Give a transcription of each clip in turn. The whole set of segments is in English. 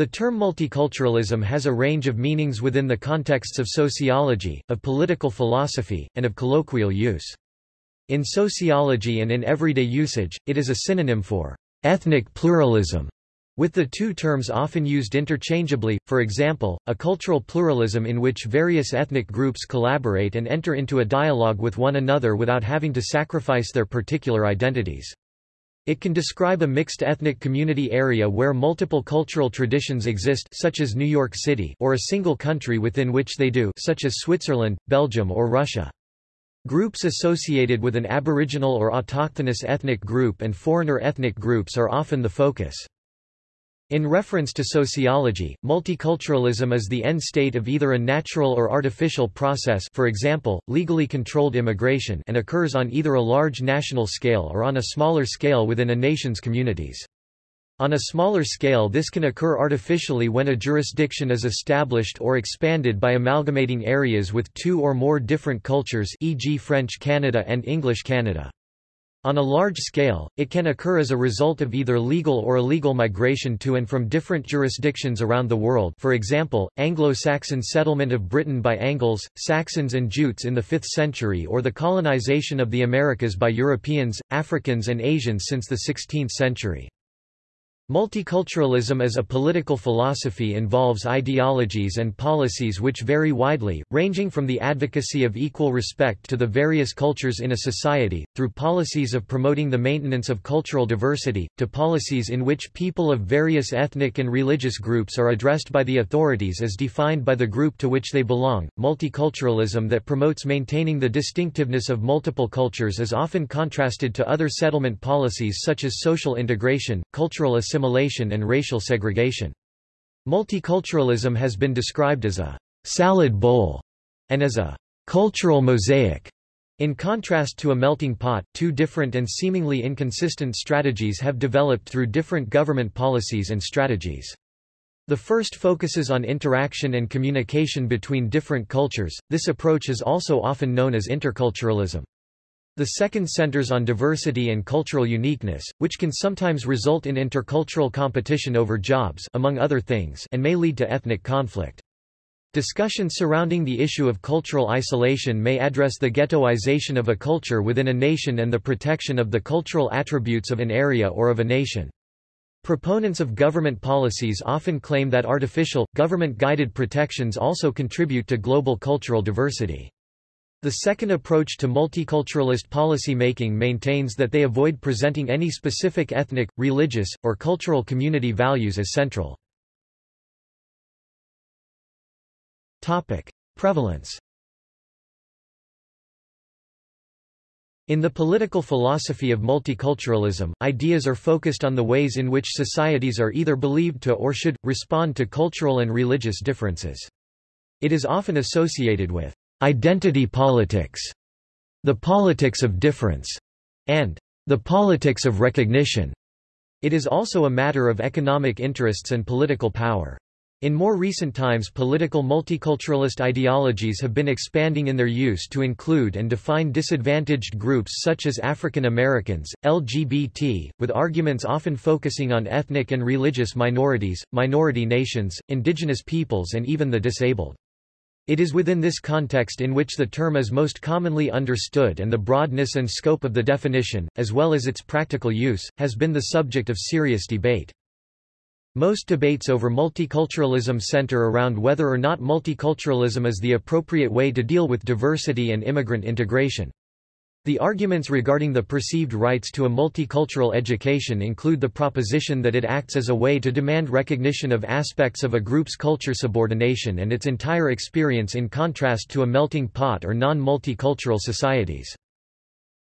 The term multiculturalism has a range of meanings within the contexts of sociology, of political philosophy, and of colloquial use. In sociology and in everyday usage, it is a synonym for ethnic pluralism, with the two terms often used interchangeably, for example, a cultural pluralism in which various ethnic groups collaborate and enter into a dialogue with one another without having to sacrifice their particular identities. It can describe a mixed ethnic community area where multiple cultural traditions exist such as New York City or a single country within which they do such as Switzerland, Belgium or Russia. Groups associated with an aboriginal or autochthonous ethnic group and foreigner ethnic groups are often the focus. In reference to sociology, multiculturalism is the end state of either a natural or artificial process for example, legally controlled immigration and occurs on either a large national scale or on a smaller scale within a nation's communities. On a smaller scale this can occur artificially when a jurisdiction is established or expanded by amalgamating areas with two or more different cultures e.g. French Canada and English Canada. On a large scale, it can occur as a result of either legal or illegal migration to and from different jurisdictions around the world for example, Anglo-Saxon settlement of Britain by Angles, Saxons and Jutes in the 5th century or the colonization of the Americas by Europeans, Africans and Asians since the 16th century. Multiculturalism as a political philosophy involves ideologies and policies which vary widely, ranging from the advocacy of equal respect to the various cultures in a society, through policies of promoting the maintenance of cultural diversity, to policies in which people of various ethnic and religious groups are addressed by the authorities as defined by the group to which they belong. Multiculturalism that promotes maintaining the distinctiveness of multiple cultures is often contrasted to other settlement policies such as social integration, cultural assimilation, assimilation and racial segregation. Multiculturalism has been described as a salad bowl and as a cultural mosaic. In contrast to a melting pot, two different and seemingly inconsistent strategies have developed through different government policies and strategies. The first focuses on interaction and communication between different cultures, this approach is also often known as interculturalism. The second centers on diversity and cultural uniqueness, which can sometimes result in intercultural competition over jobs among other things and may lead to ethnic conflict. Discussion surrounding the issue of cultural isolation may address the ghettoization of a culture within a nation and the protection of the cultural attributes of an area or of a nation. Proponents of government policies often claim that artificial, government-guided protections also contribute to global cultural diversity. The second approach to multiculturalist policy-making maintains that they avoid presenting any specific ethnic, religious, or cultural community values as central. Topic. Prevalence In the political philosophy of multiculturalism, ideas are focused on the ways in which societies are either believed to or should, respond to cultural and religious differences. It is often associated with identity politics, the politics of difference, and the politics of recognition. It is also a matter of economic interests and political power. In more recent times political multiculturalist ideologies have been expanding in their use to include and define disadvantaged groups such as African Americans, LGBT, with arguments often focusing on ethnic and religious minorities, minority nations, indigenous peoples and even the disabled. It is within this context in which the term is most commonly understood and the broadness and scope of the definition, as well as its practical use, has been the subject of serious debate. Most debates over multiculturalism center around whether or not multiculturalism is the appropriate way to deal with diversity and immigrant integration. The arguments regarding the perceived rights to a multicultural education include the proposition that it acts as a way to demand recognition of aspects of a group's culture subordination and its entire experience in contrast to a melting pot or non-multicultural societies.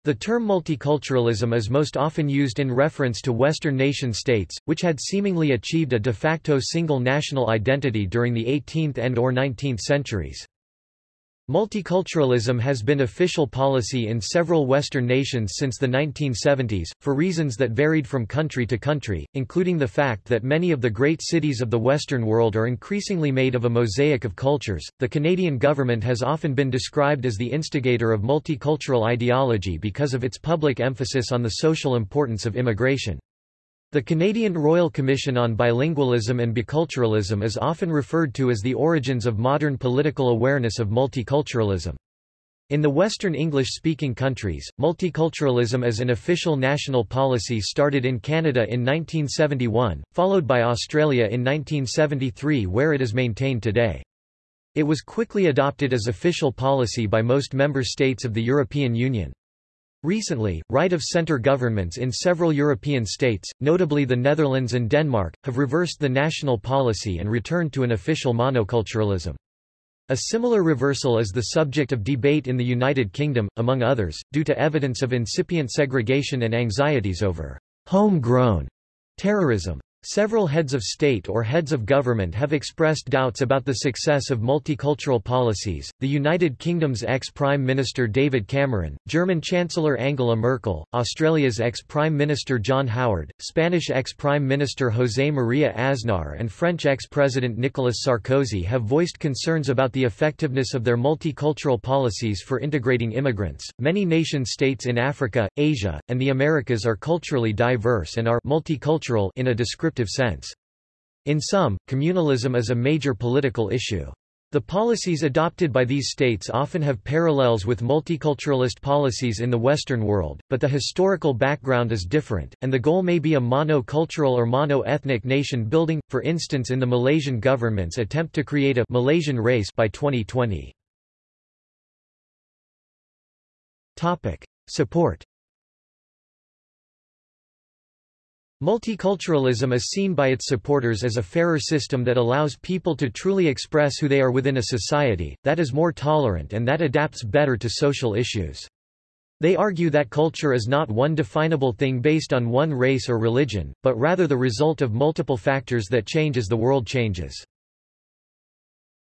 The term multiculturalism is most often used in reference to Western nation-states, which had seemingly achieved a de facto single national identity during the 18th and or 19th centuries. Multiculturalism has been official policy in several Western nations since the 1970s, for reasons that varied from country to country, including the fact that many of the great cities of the Western world are increasingly made of a mosaic of cultures. The Canadian government has often been described as the instigator of multicultural ideology because of its public emphasis on the social importance of immigration. The Canadian Royal Commission on Bilingualism and Biculturalism is often referred to as the origins of modern political awareness of multiculturalism. In the Western English-speaking countries, multiculturalism as an official national policy started in Canada in 1971, followed by Australia in 1973 where it is maintained today. It was quickly adopted as official policy by most member states of the European Union. Recently, right-of-centre governments in several European states, notably the Netherlands and Denmark, have reversed the national policy and returned to an official monoculturalism. A similar reversal is the subject of debate in the United Kingdom, among others, due to evidence of incipient segregation and anxieties over homegrown terrorism. Several heads of state or heads of government have expressed doubts about the success of multicultural policies. The United Kingdom's ex-Prime Minister David Cameron, German Chancellor Angela Merkel, Australia's ex-Prime Minister John Howard, Spanish ex-Prime Minister José María Aznar and French ex-President Nicolas Sarkozy have voiced concerns about the effectiveness of their multicultural policies for integrating immigrants. Many nation-states in Africa, Asia, and the Americas are culturally diverse and are multicultural in a descriptive sense. In some, communalism is a major political issue. The policies adopted by these states often have parallels with multiculturalist policies in the Western world, but the historical background is different, and the goal may be a mono-cultural or mono-ethnic nation building, for instance in the Malaysian government's attempt to create a Malaysian race by 2020. Support Multiculturalism is seen by its supporters as a fairer system that allows people to truly express who they are within a society, that is more tolerant and that adapts better to social issues. They argue that culture is not one definable thing based on one race or religion, but rather the result of multiple factors that change as the world changes.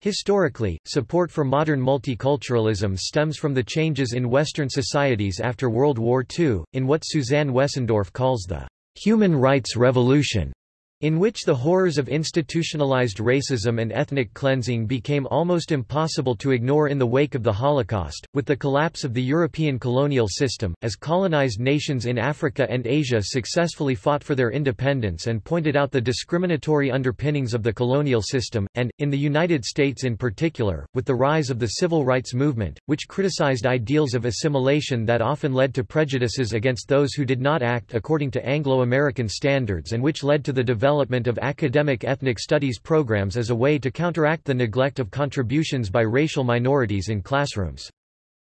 Historically, support for modern multiculturalism stems from the changes in Western societies after World War II, in what Suzanne Wessendorf calls the human rights revolution in which the horrors of institutionalized racism and ethnic cleansing became almost impossible to ignore in the wake of the Holocaust, with the collapse of the European colonial system, as colonized nations in Africa and Asia successfully fought for their independence and pointed out the discriminatory underpinnings of the colonial system, and, in the United States in particular, with the rise of the civil rights movement, which criticized ideals of assimilation that often led to prejudices against those who did not act according to Anglo-American standards and which led to the development development of academic ethnic studies programs as a way to counteract the neglect of contributions by racial minorities in classrooms.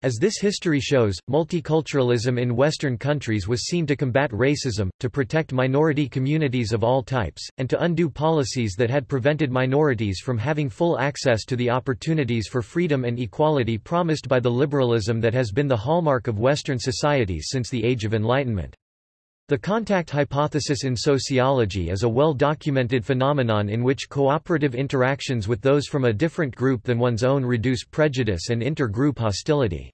As this history shows, multiculturalism in Western countries was seen to combat racism, to protect minority communities of all types, and to undo policies that had prevented minorities from having full access to the opportunities for freedom and equality promised by the liberalism that has been the hallmark of Western societies since the Age of Enlightenment. The contact hypothesis in sociology is a well-documented phenomenon in which cooperative interactions with those from a different group than one's own reduce prejudice and inter-group hostility.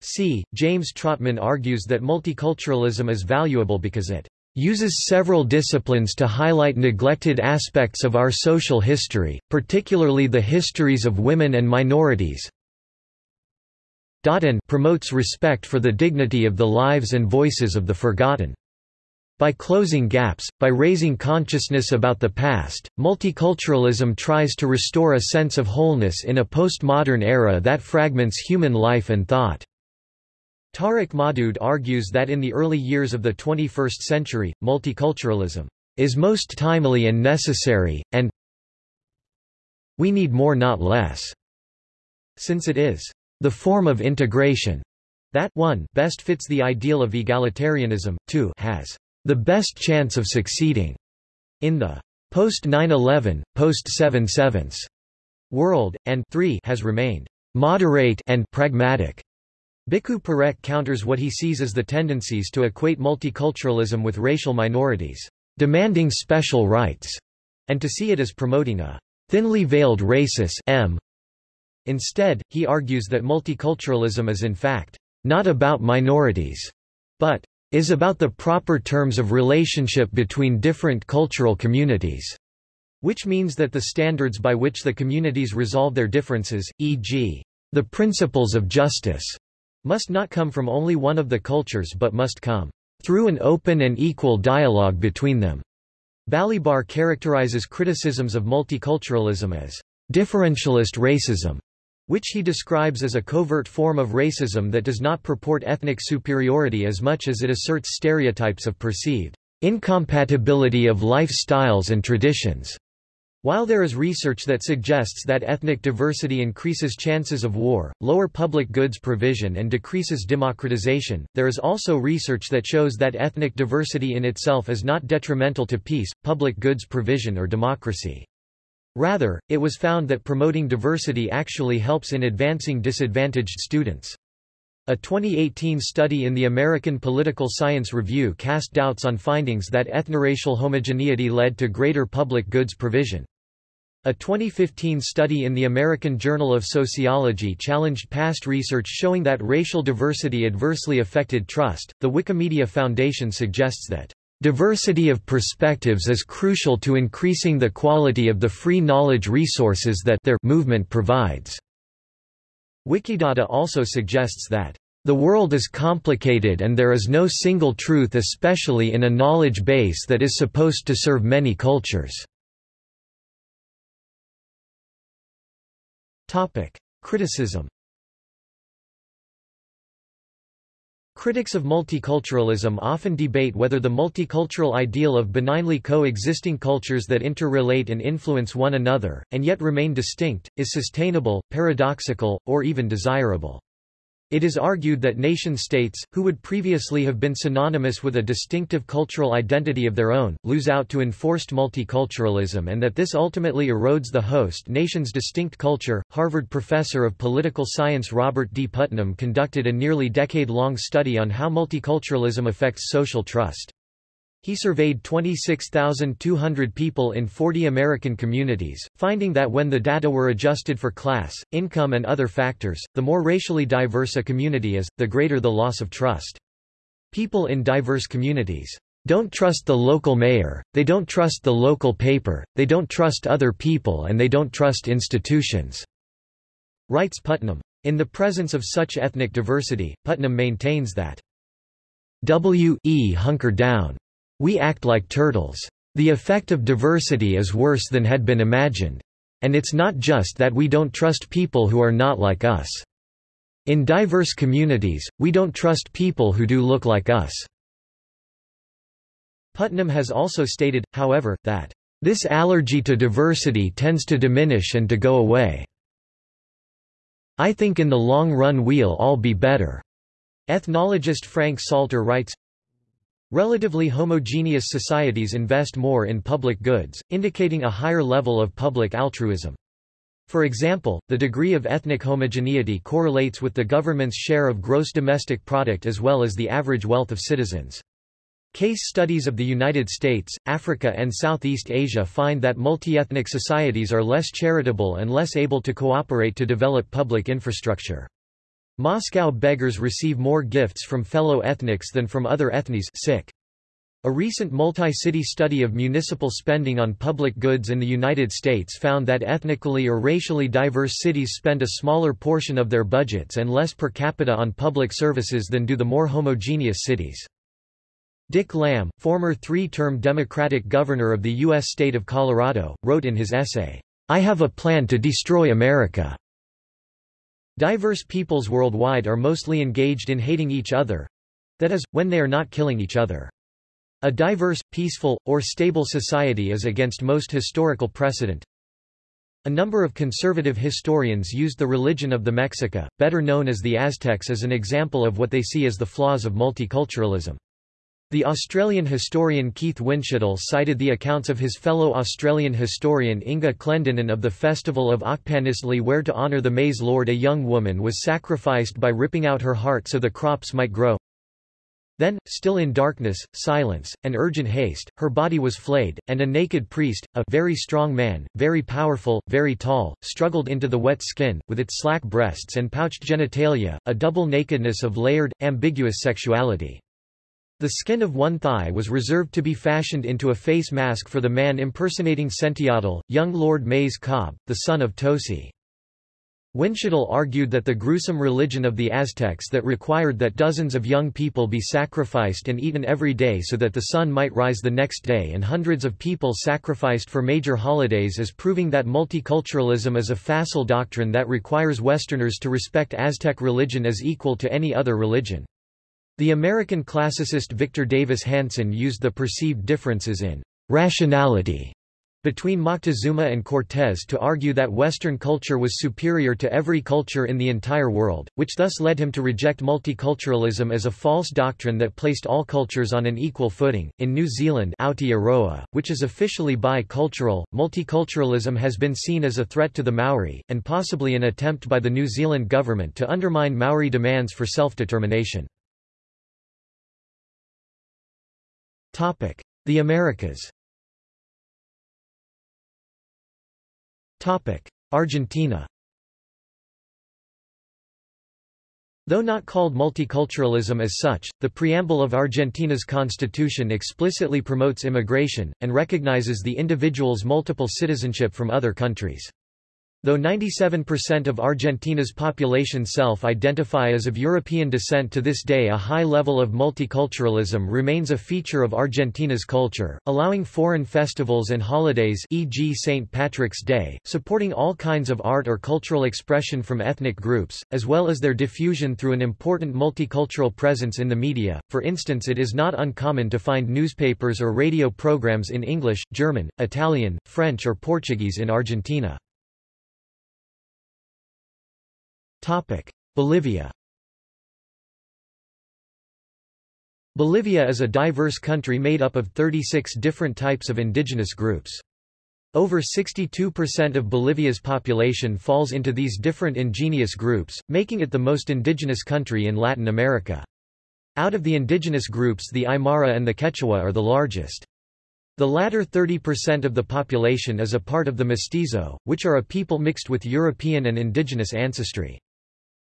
C. James Trotman argues that multiculturalism is valuable because it uses several disciplines to highlight neglected aspects of our social history, particularly the histories of women and minorities, and promotes respect for the dignity of the lives and voices of the forgotten. By closing gaps, by raising consciousness about the past, multiculturalism tries to restore a sense of wholeness in a postmodern era that fragments human life and thought. Tariq Modood argues that in the early years of the 21st century, multiculturalism is most timely and necessary, and we need more not less, since it is the form of integration that 1 best fits the ideal of egalitarianism, 2 has the best chance of succeeding in the post 9/11, post 7/7 world, and 3 has remained moderate and pragmatic. Bhikhu Parekh counters what he sees as the tendencies to equate multiculturalism with racial minorities, demanding special rights, and to see it as promoting a thinly veiled racis M Instead, he argues that multiculturalism is in fact not about minorities, but is about the proper terms of relationship between different cultural communities, which means that the standards by which the communities resolve their differences, e.g., the principles of justice, must not come from only one of the cultures but must come through an open and equal dialogue between them. Balibar characterizes criticisms of multiculturalism as differentialist racism, which he describes as a covert form of racism that does not purport ethnic superiority as much as it asserts stereotypes of perceived incompatibility of lifestyles and traditions. While there is research that suggests that ethnic diversity increases chances of war, lower public goods provision and decreases democratization, there is also research that shows that ethnic diversity in itself is not detrimental to peace, public goods provision or democracy. Rather, it was found that promoting diversity actually helps in advancing disadvantaged students. A 2018 study in the American Political Science Review cast doubts on findings that ethnoracial homogeneity led to greater public goods provision. A 2015 study in the American Journal of Sociology challenged past research showing that racial diversity adversely affected trust. The Wikimedia Foundation suggests that diversity of perspectives is crucial to increasing the quality of the free knowledge resources that their movement provides. Wikidata also suggests that the world is complicated and there is no single truth especially in a knowledge base that is supposed to serve many cultures. Criticism Critics of multiculturalism often debate whether the multicultural ideal of benignly co-existing cultures that interrelate and influence one another, and yet remain distinct, is sustainable, paradoxical, or even desirable. It is argued that nation-states, who would previously have been synonymous with a distinctive cultural identity of their own, lose out to enforced multiculturalism and that this ultimately erodes the host nation's distinct culture. Harvard professor of political science Robert D. Putnam conducted a nearly decade-long study on how multiculturalism affects social trust. He surveyed 26,200 people in 40 American communities, finding that when the data were adjusted for class, income and other factors, the more racially diverse a community is, the greater the loss of trust. People in diverse communities don't trust the local mayor, they don't trust the local paper, they don't trust other people and they don't trust institutions," writes Putnam. In the presence of such ethnic diversity, Putnam maintains that W.E. hunker down we act like turtles. The effect of diversity is worse than had been imagined. And it's not just that we don't trust people who are not like us. In diverse communities, we don't trust people who do look like us. Putnam has also stated, however, that this allergy to diversity tends to diminish and to go away. I think in the long run we'll all be better. Ethnologist Frank Salter writes, Relatively homogeneous societies invest more in public goods, indicating a higher level of public altruism. For example, the degree of ethnic homogeneity correlates with the government's share of gross domestic product as well as the average wealth of citizens. Case studies of the United States, Africa and Southeast Asia find that multi-ethnic societies are less charitable and less able to cooperate to develop public infrastructure. Moscow beggars receive more gifts from fellow ethnics than from other ethnies sick. A recent multi-city study of municipal spending on public goods in the United States found that ethnically or racially diverse cities spend a smaller portion of their budgets and less per capita on public services than do the more homogeneous cities. Dick Lamm, former three-term Democratic governor of the U.S. state of Colorado, wrote in his essay, I have a plan to destroy America. Diverse peoples worldwide are mostly engaged in hating each other—that is, when they are not killing each other. A diverse, peaceful, or stable society is against most historical precedent. A number of conservative historians used the religion of the Mexica, better known as the Aztecs as an example of what they see as the flaws of multiculturalism. The Australian historian Keith Windschuttle cited the accounts of his fellow Australian historian Inga Clendinnen of the festival of Ochpaniztli where to honour the maize lord a young woman was sacrificed by ripping out her heart so the crops might grow. Then, still in darkness, silence, and urgent haste, her body was flayed, and a naked priest, a very strong man, very powerful, very tall, struggled into the wet skin, with its slack breasts and pouched genitalia, a double nakedness of layered, ambiguous sexuality. The skin of one thigh was reserved to be fashioned into a face mask for the man impersonating Cinteotl, young Lord Maize Cob, the son of Toci. Windschuttle argued that the gruesome religion of the Aztecs that required that dozens of young people be sacrificed and eaten every day so that the sun might rise the next day and hundreds of people sacrificed for major holidays is proving that multiculturalism is a facile doctrine that requires Westerners to respect Aztec religion as equal to any other religion. The American classicist Victor Davis Hanson used the perceived differences in rationality between Moctezuma and Cortés to argue that Western culture was superior to every culture in the entire world, which thus led him to reject multiculturalism as a false doctrine that placed all cultures on an equal footing. In New Zealand, Aotearoa, which is officially bi-cultural, multiculturalism has been seen as a threat to the Maori, and possibly an attempt by the New Zealand government to undermine Maori demands for self-determination. The Americas. Argentina. Though not called multiculturalism as such, the preamble of Argentina's constitution explicitly promotes immigration, and recognizes the individual's multiple citizenship from other countries. Though 97% of Argentina's population self-identify as of European descent to this day a high level of multiculturalism remains a feature of Argentina's culture, allowing foreign festivals and holidays e.g. St. Patrick's Day, supporting all kinds of art or cultural expression from ethnic groups, as well as their diffusion through an important multicultural presence in the media. For instance it is not uncommon to find newspapers or radio programs in English, German, Italian, French or Portuguese in Argentina. Bolivia Bolivia is a diverse country made up of 36 different types of indigenous groups. Over 62% of Bolivia's population falls into these different indigenous groups, making it the most indigenous country in Latin America. Out of the indigenous groups the Aymara and the Quechua are the largest. The latter 30% of the population is a part of the mestizo, which are a people mixed with European and indigenous ancestry.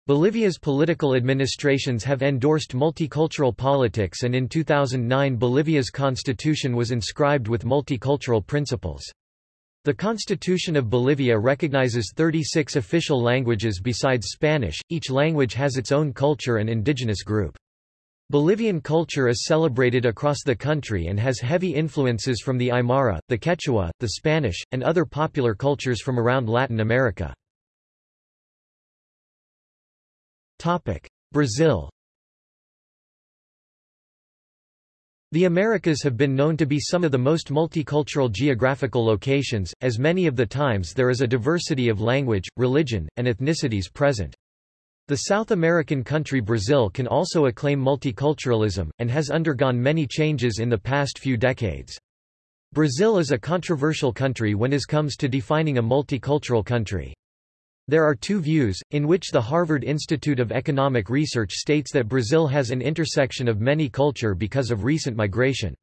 Bolivia's political administrations have endorsed multicultural politics and in 2009 Bolivia's constitution was inscribed with multicultural principles. The Constitution of Bolivia recognizes 36 official languages besides Spanish, each language has its own culture and indigenous group. Bolivian culture is celebrated across the country and has heavy influences from the Aymara, the Quechua, the Spanish, and other popular cultures from around Latin America. Brazil The Americas have been known to be some of the most multicultural geographical locations, as many of the times there is a diversity of language, religion, and ethnicities present. The South American country Brazil can also acclaim multiculturalism, and has undergone many changes in the past few decades. Brazil is a controversial country when it comes to defining a multicultural country. There are two views, in which the Harvard Institute of Economic Research states that Brazil has an intersection of many culture because of recent migration.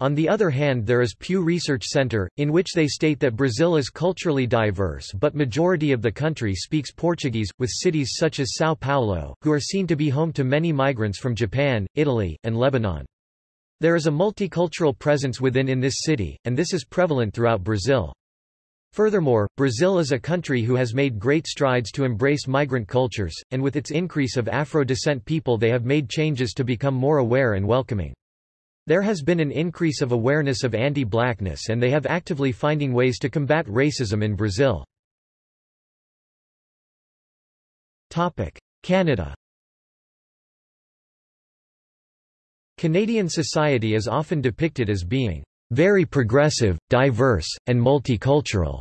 On the other hand there is Pew Research Center, in which they state that Brazil is culturally diverse but majority of the country speaks Portuguese, with cities such as São Paulo, who are seen to be home to many migrants from Japan, Italy, and Lebanon. There is a multicultural presence within in this city, and this is prevalent throughout Brazil. Furthermore, Brazil is a country who has made great strides to embrace migrant cultures, and with its increase of Afro-descent people they have made changes to become more aware and welcoming. There has been an increase of awareness of anti-blackness and they have actively finding ways to combat racism in Brazil. Canada Canadian society is often depicted as being very progressive, diverse, and multicultural.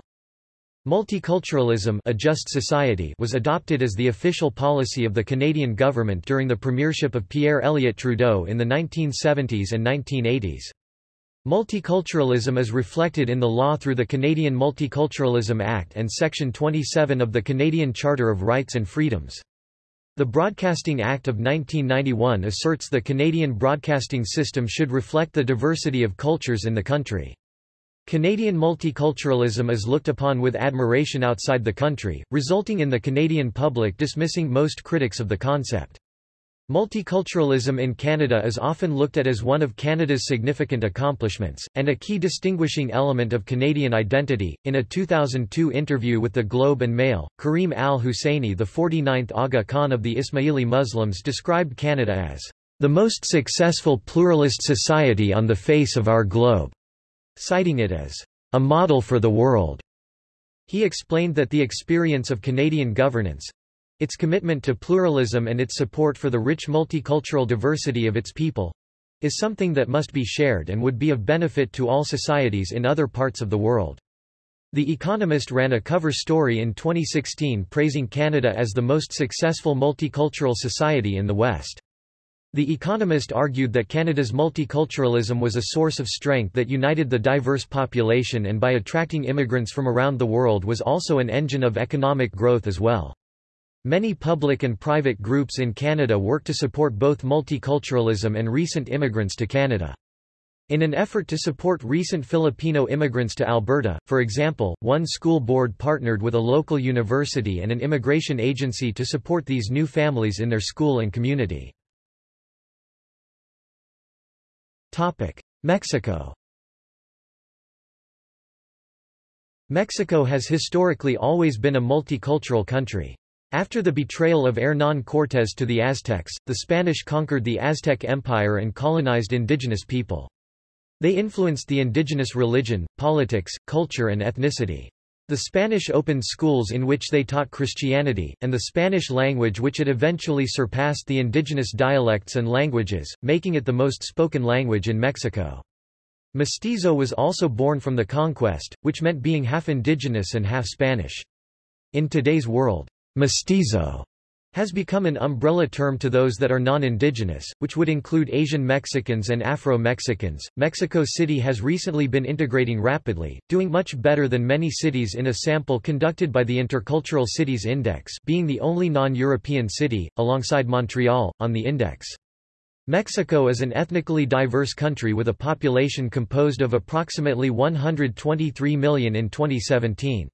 Multiculturalism a just society was adopted as the official policy of the Canadian government during the premiership of Pierre Elliott Trudeau in the 1970s and 1980s. Multiculturalism is reflected in the law through the Canadian Multiculturalism Act and Section 27 of the Canadian Charter of Rights and Freedoms. The Broadcasting Act of 1991 asserts the Canadian broadcasting system should reflect the diversity of cultures in the country. Canadian multiculturalism is looked upon with admiration outside the country, resulting in the Canadian public dismissing most critics of the concept. Multiculturalism in Canada is often looked at as one of Canada's significant accomplishments, and a key distinguishing element of Canadian identity. In a 2002 interview with the Globe and Mail, Karim al Husseini, the 49th Aga Khan of the Ismaili Muslims, described Canada as the most successful pluralist society on the face of our globe, citing it as a model for the world. He explained that the experience of Canadian governance, its commitment to pluralism and its support for the rich multicultural diversity of its people is something that must be shared and would be of benefit to all societies in other parts of the world. The Economist ran a cover story in 2016 praising Canada as the most successful multicultural society in the West. The Economist argued that Canada's multiculturalism was a source of strength that united the diverse population and by attracting immigrants from around the world was also an engine of economic growth as well. Many public and private groups in Canada work to support both multiculturalism and recent immigrants to Canada. In an effort to support recent Filipino immigrants to Alberta, for example, one school board partnered with a local university and an immigration agency to support these new families in their school and community. Mexico Mexico has historically always been a multicultural country. After the betrayal of Hernán Cortés to the Aztecs, the Spanish conquered the Aztec Empire and colonized indigenous people. They influenced the indigenous religion, politics, culture and ethnicity. The Spanish opened schools in which they taught Christianity, and the Spanish language which it eventually surpassed the indigenous dialects and languages, making it the most spoken language in Mexico. Mestizo was also born from the conquest, which meant being half indigenous and half Spanish. In today's world, Mestizo has become an umbrella term to those that are non-indigenous, which would include Asian Mexicans and Afro-Mexicans. Mexico City has recently been integrating rapidly, doing much better than many cities in a sample conducted by the Intercultural Cities Index, being the only non-European city alongside Montreal on the index. Mexico is an ethnically diverse country with a population composed of approximately 123 million in 2017.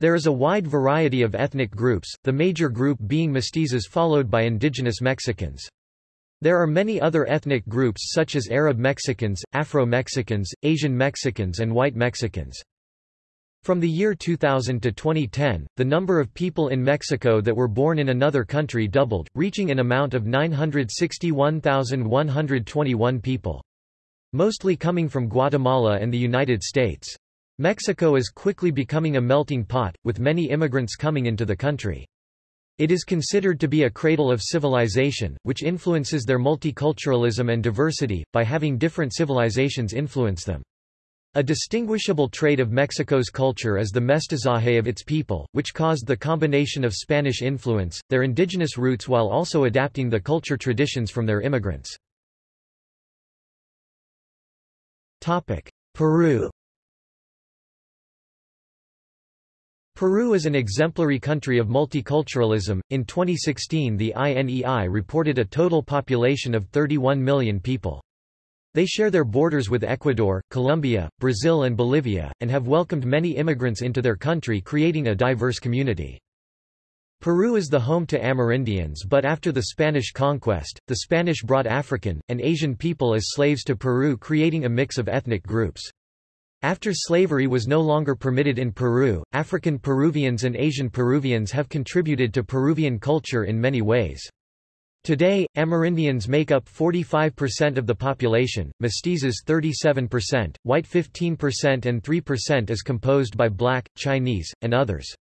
There is a wide variety of ethnic groups, the major group being mestizos followed by indigenous Mexicans. There are many other ethnic groups such as Arab Mexicans, Afro-Mexicans, Asian Mexicans and White Mexicans. From the year 2000 to 2010, the number of people in Mexico that were born in another country doubled, reaching an amount of 961,121 people. Mostly coming from Guatemala and the United States. Mexico is quickly becoming a melting pot, with many immigrants coming into the country. It is considered to be a cradle of civilization, which influences their multiculturalism and diversity, by having different civilizations influence them. A distinguishable trait of Mexico's culture is the mestizaje of its people, which caused the combination of Spanish influence, their indigenous roots while also adapting the culture traditions from their immigrants. Peru Peru is an exemplary country of multiculturalism. In 2016, the INEI reported a total population of 31 million people. They share their borders with Ecuador, Colombia, Brazil, and Bolivia, and have welcomed many immigrants into their country, creating a diverse community. Peru is the home to Amerindians, but after the Spanish conquest, the Spanish brought African, and Asian people as slaves to Peru, creating a mix of ethnic groups. After slavery was no longer permitted in Peru, African Peruvians and Asian Peruvians have contributed to Peruvian culture in many ways. Today, Amerindians make up 45% of the population, mestizos 37%, white 15% and 3% is composed by black, Chinese, and others.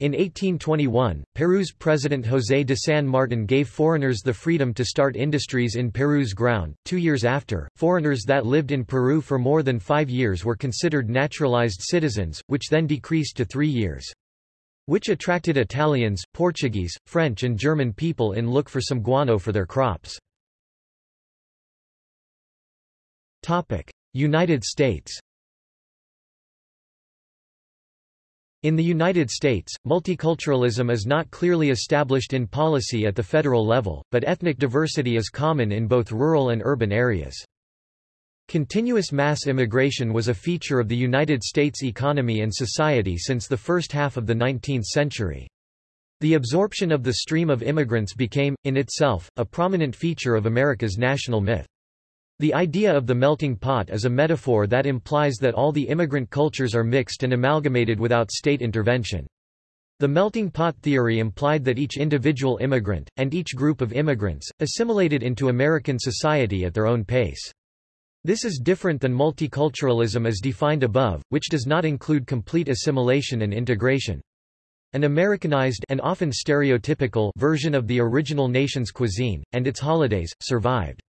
In 1821, Peru's President José de San Martin gave foreigners the freedom to start industries in Peru's ground. Two years after, foreigners that lived in Peru for more than five years were considered naturalized citizens, which then decreased to three years. Which attracted Italians, Portuguese, French and German people in look for some guano for their crops. United States In the United States, multiculturalism is not clearly established in policy at the federal level, but ethnic diversity is common in both rural and urban areas. Continuous mass immigration was a feature of the United States economy and society since the first half of the 19th century. The absorption of the stream of immigrants became, in itself, a prominent feature of America's national myth. The idea of the melting pot is a metaphor that implies that all the immigrant cultures are mixed and amalgamated without state intervention. The melting pot theory implied that each individual immigrant, and each group of immigrants, assimilated into American society at their own pace. This is different than multiculturalism as defined above, which does not include complete assimilation and integration. An Americanized and often stereotypical version of the original nation's cuisine, and its holidays, survived.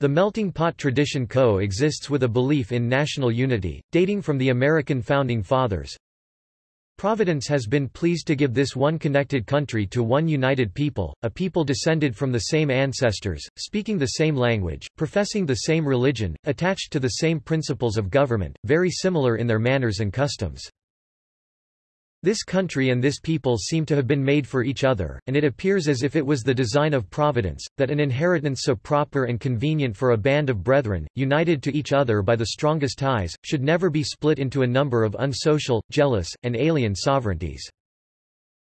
The melting pot tradition co-exists with a belief in national unity, dating from the American Founding Fathers. Providence has been pleased to give this one connected country to one united people, a people descended from the same ancestors, speaking the same language, professing the same religion, attached to the same principles of government, very similar in their manners and customs. This country and this people seem to have been made for each other, and it appears as if it was the design of Providence, that an inheritance so proper and convenient for a band of brethren, united to each other by the strongest ties, should never be split into a number of unsocial, jealous, and alien sovereignties.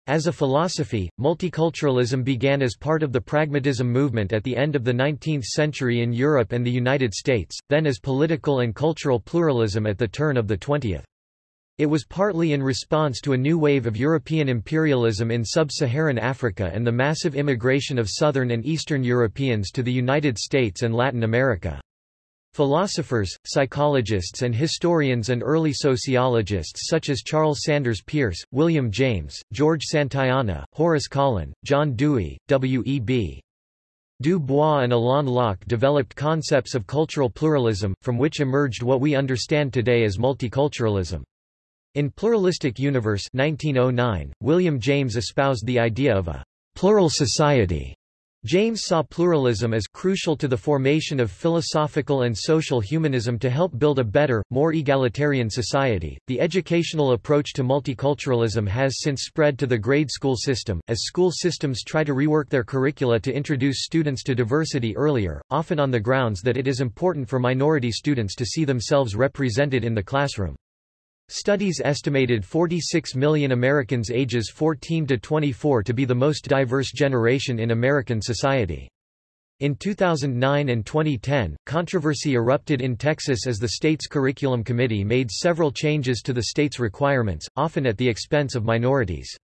As a philosophy, multiculturalism began as part of the pragmatism movement at the end of the 19th century in Europe and the United States, then as political and cultural pluralism at the turn of the 20th. It was partly in response to a new wave of European imperialism in sub-Saharan Africa and the massive immigration of Southern and Eastern Europeans to the United States and Latin America. Philosophers, psychologists and historians and early sociologists such as Charles Sanders Peirce, William James, George Santayana, Horace Kallen, John Dewey, W.E.B. Du Bois and Alain Locke developed concepts of cultural pluralism, from which emerged what we understand today as multiculturalism. In Pluralistic Universe 1909, William James espoused the idea of a plural society. James saw pluralism as crucial to the formation of philosophical and social humanism to help build a better, more egalitarian society. The educational approach to multiculturalism has since spread to the grade school system, as school systems try to rework their curricula to introduce students to diversity earlier, often on the grounds that it is important for minority students to see themselves represented in the classroom. Studies estimated 46 million Americans ages 14 to 24 to be the most diverse generation in American society. In 2009 and 2010, controversy erupted in Texas as the state's curriculum committee made several changes to the state's requirements, often at the expense of minorities.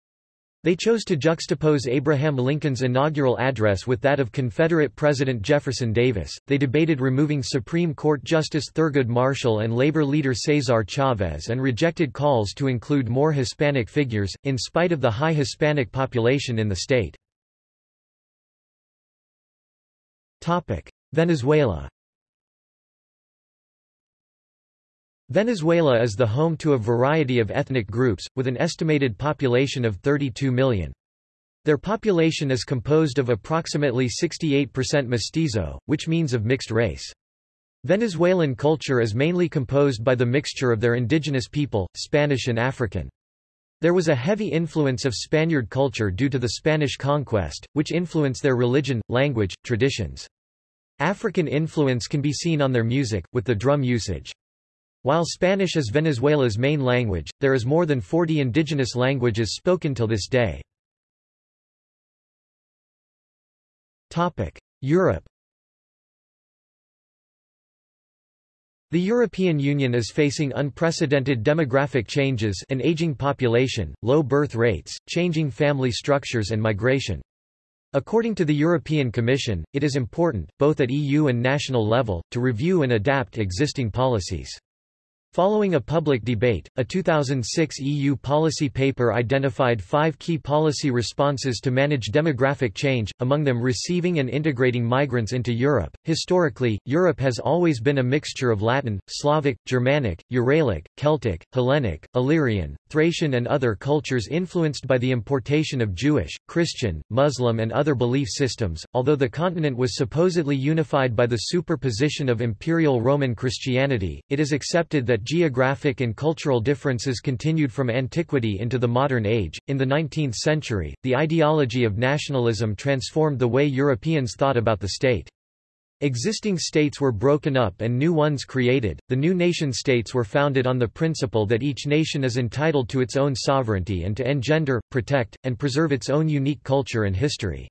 They chose to juxtapose Abraham Lincoln's inaugural address with that of Confederate President Jefferson Davis. They debated removing Supreme Court Justice Thurgood Marshall and labor leader Cesar Chavez and rejected calls to include more Hispanic figures, in spite of the high Hispanic population in the state. Venezuela Venezuela is the home to a variety of ethnic groups, with an estimated population of 32 million. Their population is composed of approximately 68% mestizo, which means of mixed race. Venezuelan culture is mainly composed by the mixture of their indigenous people, Spanish and African. There was a heavy influence of Spaniard culture due to the Spanish conquest, which influenced their religion, language, traditions. African influence can be seen on their music, with the drum usage. While Spanish is Venezuela's main language, there is more than 40 indigenous languages spoken till this day. Europe The European Union is facing unprecedented demographic changes an aging population, low birth rates, changing family structures and migration. According to the European Commission, it is important, both at EU and national level, to review and adapt existing policies. Following a public debate, a 2006 EU policy paper identified five key policy responses to manage demographic change, among them receiving and integrating migrants into Europe. Historically, Europe has always been a mixture of Latin, Slavic, Germanic, Uralic, Celtic, Hellenic, Illyrian, Thracian, and other cultures influenced by the importation of Jewish, Christian, Muslim, and other belief systems. Although the continent was supposedly unified by the superposition of imperial Roman Christianity, it is accepted that geographic and cultural differences continued from antiquity into the modern age. In the 19th century, the ideology of nationalism transformed the way Europeans thought about the state. Existing states were broken up and new ones created. The new nation states were founded on the principle that each nation is entitled to its own sovereignty and to engender, protect, and preserve its own unique culture and history.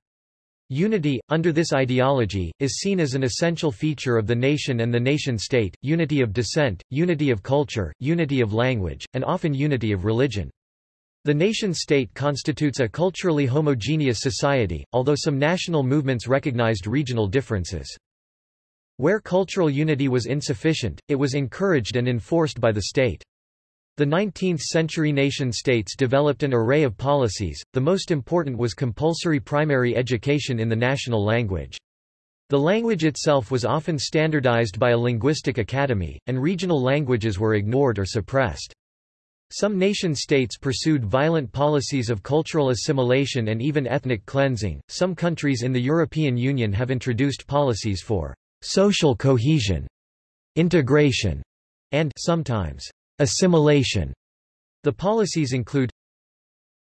Unity, under this ideology, is seen as an essential feature of the nation and the nation-state, unity of descent, unity of culture, unity of language, and often unity of religion. The nation-state constitutes a culturally homogeneous society, although some national movements recognized regional differences. Where cultural unity was insufficient, it was encouraged and enforced by the state. The 19th-century nation-states developed an array of policies, the most important was compulsory primary education in the national language. The language itself was often standardized by a linguistic academy, and regional languages were ignored or suppressed. Some nation-states pursued violent policies of cultural assimilation and even ethnic cleansing. Some countries in the European Union have introduced policies for social cohesion, integration, and sometimes assimilation. The policies include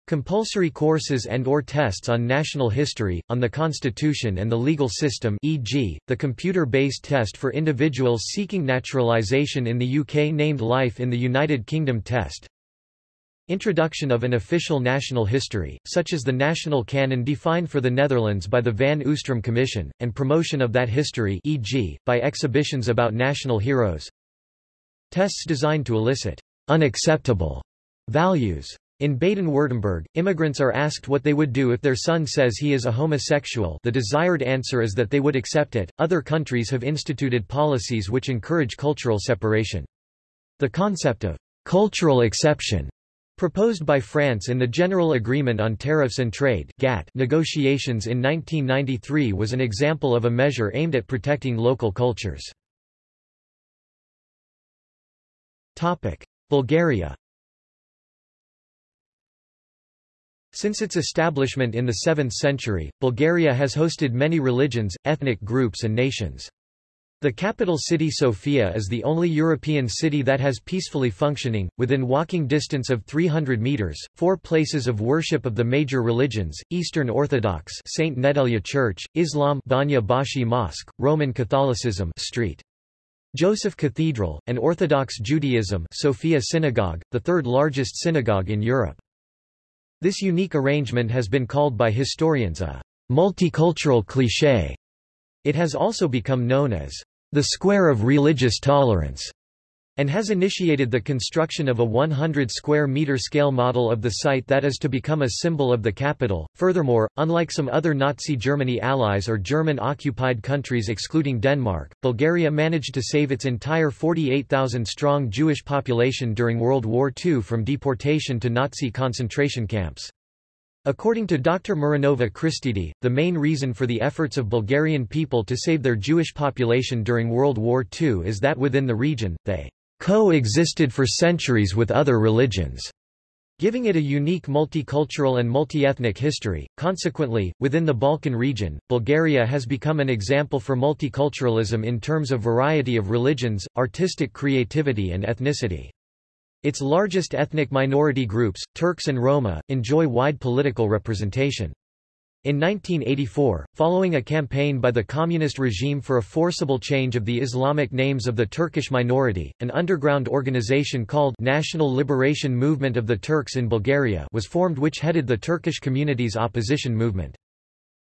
compulsory courses and or tests on national history, on the constitution and the legal system e.g., the computer-based test for individuals seeking naturalisation in the UK named Life in the United Kingdom test, Introduction of an official national history, such as the national canon defined for the Netherlands by the Van Oostrom Commission, and promotion of that history e.g., by exhibitions about national heroes. Tests designed to elicit unacceptable values. In Baden-Württemberg, immigrants are asked what they would do if their son says he is a homosexual the desired answer is that they would accept it. Other countries have instituted policies which encourage cultural separation. The concept of cultural exception Proposed by France in the General Agreement on Tariffs and Trade GATT negotiations in 1993 was an example of a measure aimed at protecting local cultures. Bulgaria Since its establishment in the 7th century, Bulgaria has hosted many religions, ethnic groups and nations. The capital city Sofia is the only European city that has peacefully functioning, within walking distance of 300 meters, four places of worship of the major religions, Eastern Orthodox St. Nedelya Church, Islam Banya Bashi Mosque, Roman Catholicism Street. Joseph Cathedral, and Orthodox Judaism Sofia Synagogue, the third largest synagogue in Europe. This unique arrangement has been called by historians a multicultural cliché. It has also become known as the Square of Religious Tolerance, and has initiated the construction of a 100 square meter scale model of the site that is to become a symbol of the capital. Furthermore, unlike some other Nazi Germany allies or German occupied countries excluding Denmark, Bulgaria managed to save its entire 48,000 strong Jewish population during World War II from deportation to Nazi concentration camps. According to Dr. Marinova Christidi, the main reason for the efforts of Bulgarian people to save their Jewish population during World War II is that within the region, they coexisted for centuries with other religions, giving it a unique multicultural and multi-ethnic history. Consequently, within the Balkan region, Bulgaria has become an example for multiculturalism in terms of variety of religions, artistic creativity and ethnicity. Its largest ethnic minority groups, Turks and Roma, enjoy wide political representation. In 1984, following a campaign by the communist regime for a forcible change of the Islamic names of the Turkish minority, an underground organization called National Liberation Movement of the Turks in Bulgaria was formed which headed the Turkish community's opposition movement.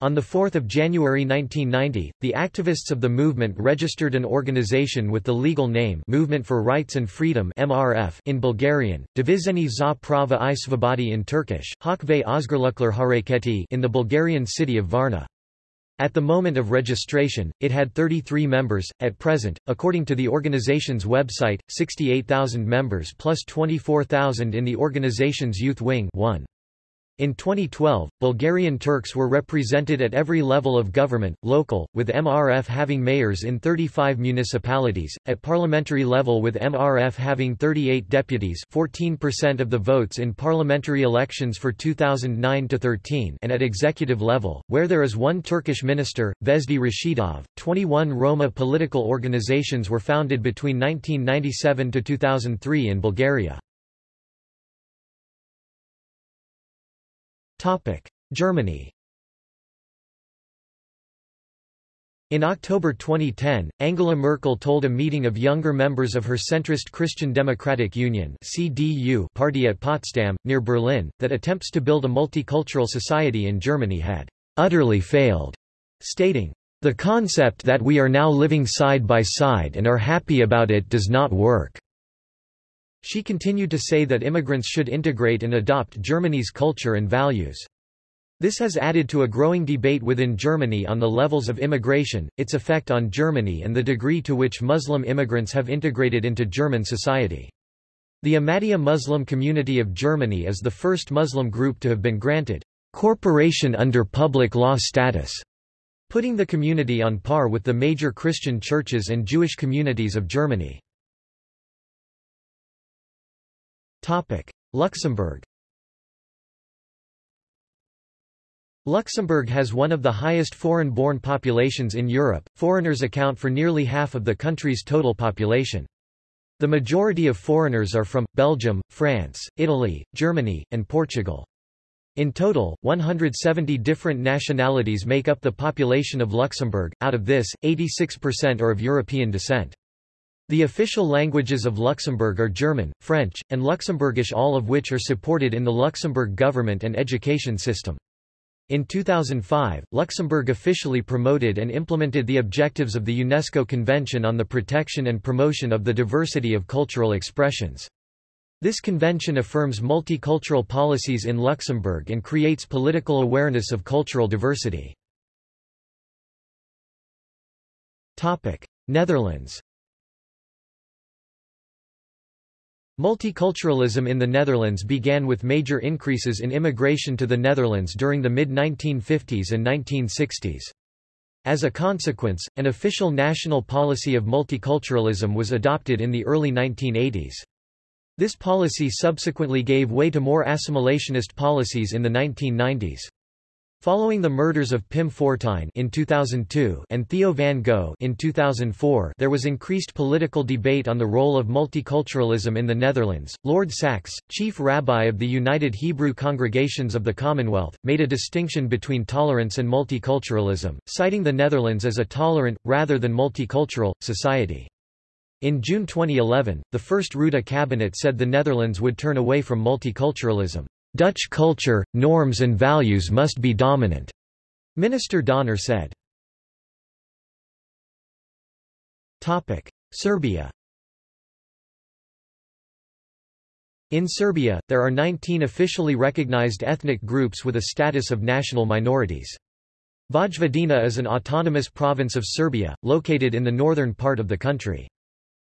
On 4 January 1990, the activists of the movement registered an organization with the legal name Movement for Rights and Freedom MRF in Bulgarian, Dvizhenie za prava i svobodi in Turkish, Hak ve Özgürlükler Hareketi in the Bulgarian city of Varna. At the moment of registration, it had 33 members. At present, according to the organization's website, 68,000 members plus 24,000 in the organization's youth wing 1. In 2012, Bulgarian Turks were represented at every level of government, local, with MRF having mayors in 35 municipalities, at parliamentary level with MRF having 38 deputies 14% of the votes in parliamentary elections for 2009-13 and at executive level, where there is one Turkish minister, Vezhdi Rashidov. 21 Roma political organizations were founded between 1997 to 2003 in Bulgaria. Germany In October 2010, Angela Merkel told a meeting of younger members of her centrist Christian Democratic Union CDU party at Potsdam, near Berlin, that attempts to build a multicultural society in Germany had utterly failed, stating, The concept that we are now living side by side and are happy about it does not work. She continued to say that immigrants should integrate and adopt Germany's culture and values. This has added to a growing debate within Germany on the levels of immigration, its effect on Germany and the degree to which Muslim immigrants have integrated into German society. The Ahmadiyya Muslim community of Germany is the first Muslim group to have been granted corporation under public law status, putting the community on par with the major Christian churches and Jewish communities of Germany. Luxembourg Luxembourg has one of the highest foreign-born populations in Europe, foreigners account for nearly half of the country's total population. The majority of foreigners are from, Belgium, France, Italy, Germany, and Portugal. In total, 170 different nationalities make up the population of Luxembourg, out of this, 86% are of European descent. The official languages of Luxembourg are German, French, and Luxembourgish all of which are supported in the Luxembourg government and education system. In 2005, Luxembourg officially promoted and implemented the objectives of the UNESCO Convention on the Protection and Promotion of the Diversity of Cultural Expressions. This convention affirms multicultural policies in Luxembourg and creates political awareness of cultural diversity. Netherlands Multiculturalism in the Netherlands began with major increases in immigration to the Netherlands during the mid-1950s and 1960s. As a consequence, an official national policy of multiculturalism was adopted in the early 1980s. This policy subsequently gave way to more assimilationist policies in the 1990s. Following the murders of Pim Fortuyn in 2002 and Theo van Gogh in 2004, there was increased political debate on the role of multiculturalism in the Netherlands. Lord Sacks, chief rabbi of the United Hebrew Congregations of the Commonwealth, made a distinction between tolerance and multiculturalism, citing the Netherlands as a tolerant, rather than multicultural, society. In June 2011, the first Rutte cabinet said the Netherlands would turn away from multiculturalism. Dutch culture, norms and values must be dominant, Minister Donner said. Topic: Serbia In Serbia, there are 19 officially recognized ethnic groups with a status of national minorities. Vojvodina is an autonomous province of Serbia, located in the northern part of the country.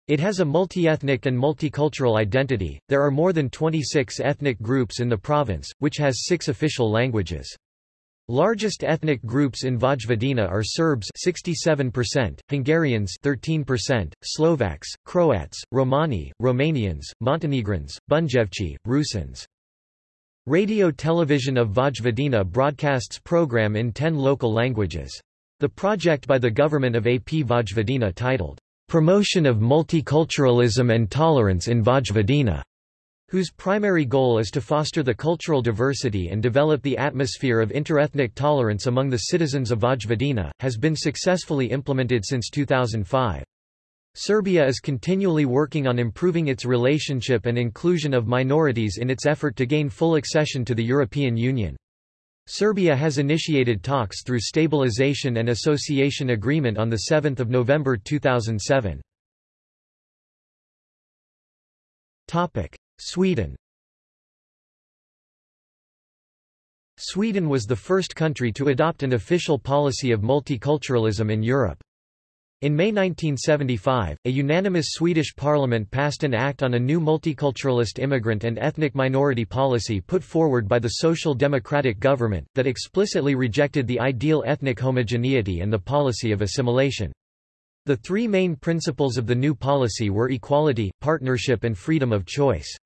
It has a multi-ethnic and multicultural identity. There are more than 26 ethnic groups in the province, which has six official languages. Largest ethnic groups in Vojvodina are Serbs 67%, Hungarians 13%, Slovaks, Croats, Romani, Romanians, Montenegrins, Bunjevci, Rusins. Radio Television of Vojvodina broadcasts program in 10 local languages. The project by the government of AP Vojvodina titled Promotion of Multiculturalism and Tolerance in Vojvodina, whose primary goal is to foster the cultural diversity and develop the atmosphere of interethnic tolerance among the citizens of Vojvodina, has been successfully implemented since 2005. Serbia is continually working on improving its relationship and inclusion of minorities in its effort to gain full accession to the European Union. Serbia has initiated talks through Stabilization and Association Agreement on 7 November 2007. Sweden Sweden was the first country to adopt an official policy of multiculturalism in Europe. In May 1975, a unanimous Swedish parliament passed an act on a new multiculturalist immigrant and ethnic minority policy put forward by the Social Democratic government, that explicitly rejected the ideal ethnic homogeneity and the policy of assimilation. The three main principles of the new policy were equality, partnership and freedom of choice.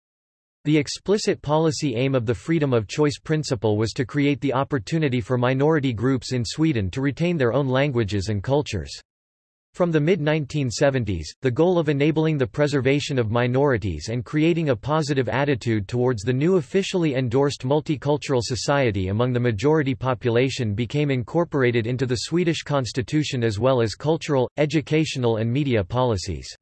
The explicit policy aim of the freedom of choice principle was to create the opportunity for minority groups in Sweden to retain their own languages and cultures. From the mid-1970s, the goal of enabling the preservation of minorities and creating a positive attitude towards the new officially endorsed multicultural society among the majority population became incorporated into the Swedish constitution as well as cultural, educational and media policies.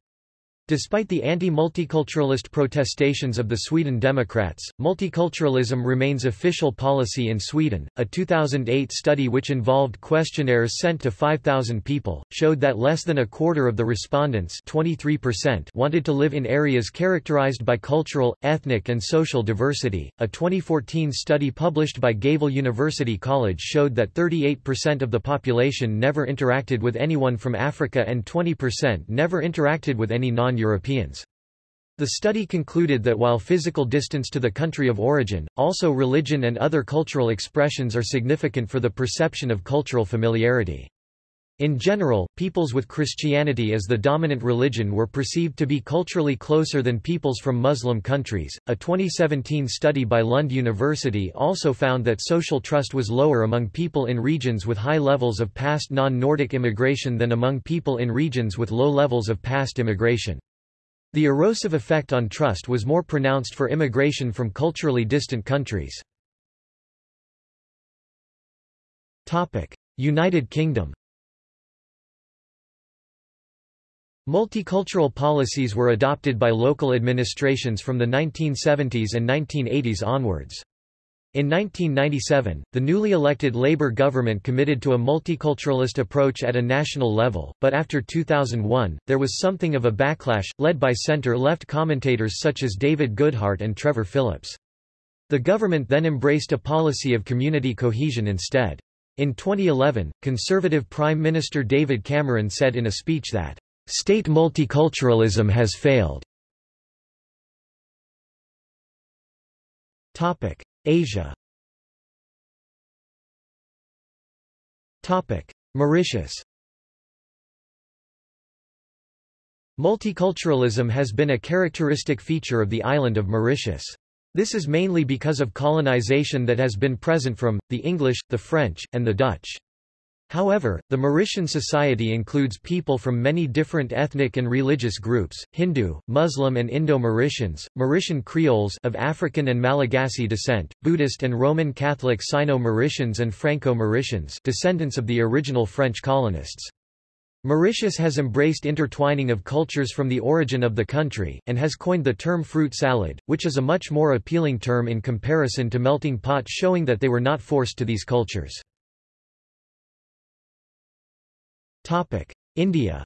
Despite the anti-multiculturalist protestations of the Sweden Democrats, multiculturalism remains official policy in Sweden. A 2008 study which involved questionnaires sent to 5,000 people showed that less than a quarter of the respondents, 23%, wanted to live in areas characterized by cultural, ethnic, and social diversity. A 2014 study published by Gävle University College showed that 38% of the population never interacted with anyone from Africa and 20% never interacted with any non Europeans. The study concluded that while physical distance to the country of origin, also religion and other cultural expressions are significant for the perception of cultural familiarity. In general, peoples with Christianity as the dominant religion were perceived to be culturally closer than peoples from Muslim countries. A 2017 study by Lund University also found that social trust was lower among people in regions with high levels of past non-Nordic immigration than among people in regions with low levels of past immigration. The erosive effect on trust was more pronounced for immigration from culturally distant countries. United Kingdom Multicultural policies were adopted by local administrations from the 1970s and 1980s onwards. In 1997, the newly elected Labour government committed to a multiculturalist approach at a national level, but after 2001, there was something of a backlash, led by centre-left commentators such as David Goodhart and Trevor Phillips. The government then embraced a policy of community cohesion instead. In 2011, Conservative Prime Minister David Cameron said in a speech that, "...state multiculturalism has failed." Asia Mauritius Multiculturalism has been a characteristic feature of the island of Mauritius. This is mainly because of colonization that has been present from, the English, the French, and the Dutch. However, the Mauritian society includes people from many different ethnic and religious groups, Hindu, Muslim and Indo-Mauritians, Mauritian Creoles of African and Malagasy descent, Buddhist and Roman Catholic Sino-Mauritians and Franco-Mauritians descendants of the original French colonists. Mauritius has embraced intertwining of cultures from the origin of the country, and has coined the term fruit salad, which is a much more appealing term in comparison to melting pot showing that they were not forced to these cultures. India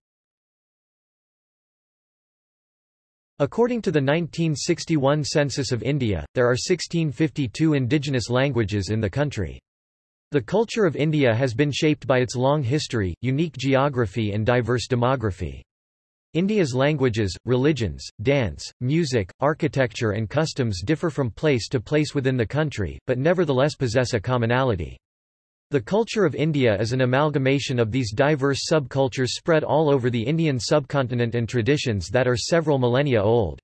According to the 1961 census of India, there are 1652 indigenous languages in the country. The culture of India has been shaped by its long history, unique geography and diverse demography. India's languages, religions, dance, music, architecture and customs differ from place to place within the country, but nevertheless possess a commonality. The culture of India is an amalgamation of these diverse subcultures spread all over the Indian subcontinent and traditions that are several millennia old.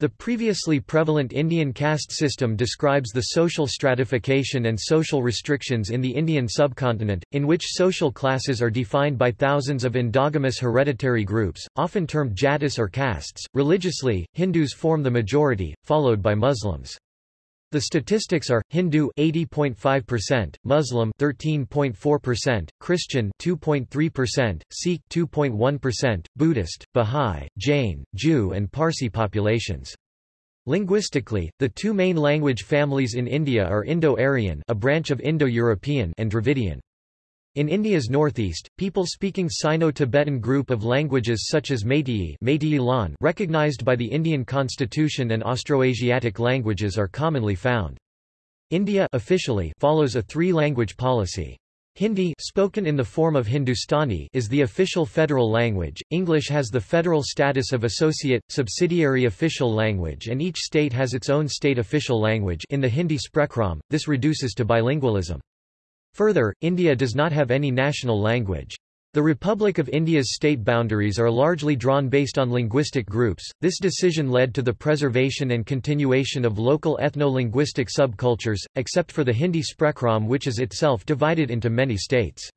The previously prevalent Indian caste system describes the social stratification and social restrictions in the Indian subcontinent, in which social classes are defined by thousands of endogamous hereditary groups, often termed jatis or castes. Religiously, Hindus form the majority, followed by Muslims. The statistics are Hindu 80.5%, Muslim 13.4%, Christian 2.3%, Sikh 2.1%, Buddhist, Bahá'í, Jain, Jew and Parsi populations. Linguistically, the two main language families in India are Indo-Aryan, a branch of Indo-European, and Dravidian. In India's northeast, people speaking Sino-Tibetan group of languages such as Meitei recognized by the Indian constitution and Austroasiatic languages are commonly found. India officially follows a three-language policy. Hindi spoken in the form of Hindustani is the official federal language, English has the federal status of associate, subsidiary official language and each state has its own state official language in the Hindi Sprachraum, this reduces to bilingualism. Further, India does not have any national language. The Republic of India's state boundaries are largely drawn based on linguistic groups. This decision led to the preservation and continuation of local ethno-linguistic subcultures, except for the Hindi Sprachraum which is itself divided into many states.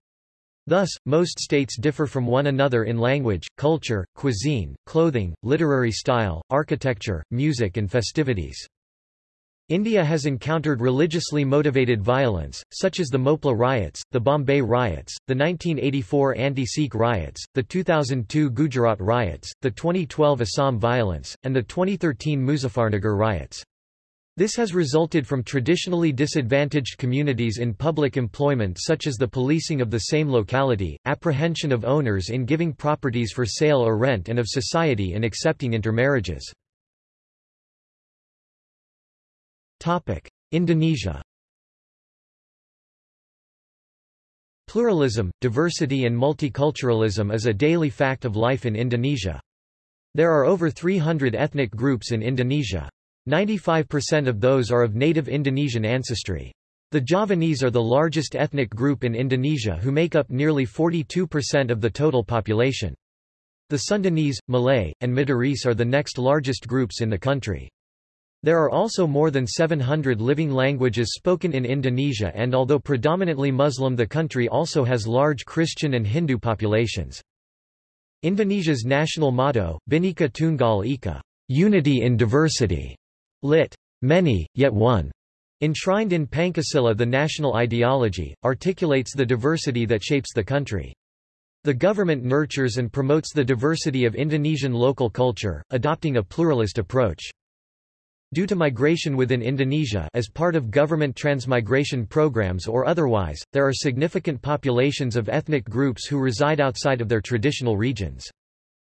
Thus, most states differ from one another in language, culture, cuisine, clothing, literary style, architecture, music and festivities. India has encountered religiously motivated violence, such as the Mopla riots, the Bombay riots, the 1984 anti-Sikh riots, the 2002 Gujarat riots, the 2012 Assam violence, and the 2013 Muzaffarnagar riots. This has resulted from traditionally disadvantaged communities in public employment such as the policing of the same locality, apprehension of owners in giving properties for sale or rent and of society in accepting intermarriages. Indonesia Pluralism, diversity and multiculturalism is a daily fact of life in Indonesia. There are over 300 ethnic groups in Indonesia. 95% of those are of native Indonesian ancestry. The Javanese are the largest ethnic group in Indonesia who make up nearly 42% of the total population. The Sundanese, Malay, and Madurese are the next largest groups in the country. There are also more than 700 living languages spoken in Indonesia and although predominantly Muslim the country also has large Christian and Hindu populations. Indonesia's national motto, Bhinneka Tunggal Ika, unity in diversity, Lit. Many, yet one. Enshrined in Pancasila the national ideology, articulates the diversity that shapes the country. The government nurtures and promotes the diversity of Indonesian local culture, adopting a pluralist approach. Due to migration within Indonesia as part of government transmigration programs or otherwise, there are significant populations of ethnic groups who reside outside of their traditional regions.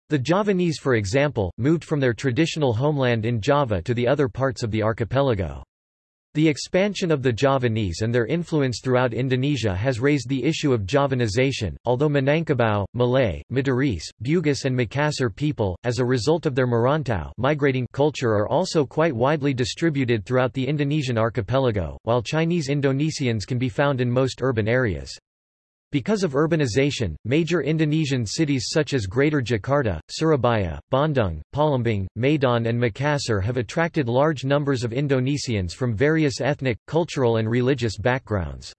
The Javanese for example, moved from their traditional homeland in Java to the other parts of the archipelago. The expansion of the Javanese and their influence throughout Indonesia has raised the issue of Javanization, although Minangkabau, Malay, Madurese, Bugis and Makassar people, as a result of their Merantau migrating culture are also quite widely distributed throughout the Indonesian archipelago, while Chinese Indonesians can be found in most urban areas. Because of urbanization, major Indonesian cities such as Greater Jakarta, Surabaya, Bandung, Palembang, Medan and Makassar have attracted large numbers of Indonesians from various ethnic, cultural and religious backgrounds.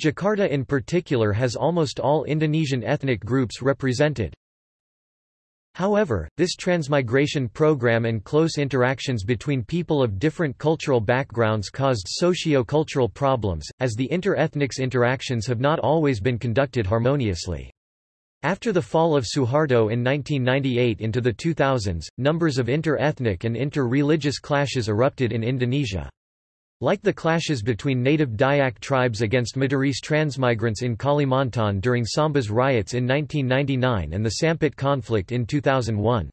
Jakarta in particular has almost all Indonesian ethnic groups represented. However, this transmigration program and close interactions between people of different cultural backgrounds caused socio-cultural problems, as the inter-ethnics interactions have not always been conducted harmoniously. After the fall of Suharto in 1998 into the 2000s, numbers of inter-ethnic and inter-religious clashes erupted in Indonesia. Like the clashes between native Dayak tribes against Madurese transmigrants in Kalimantan during Sambas riots in 1999 and the Sampit conflict in 2001.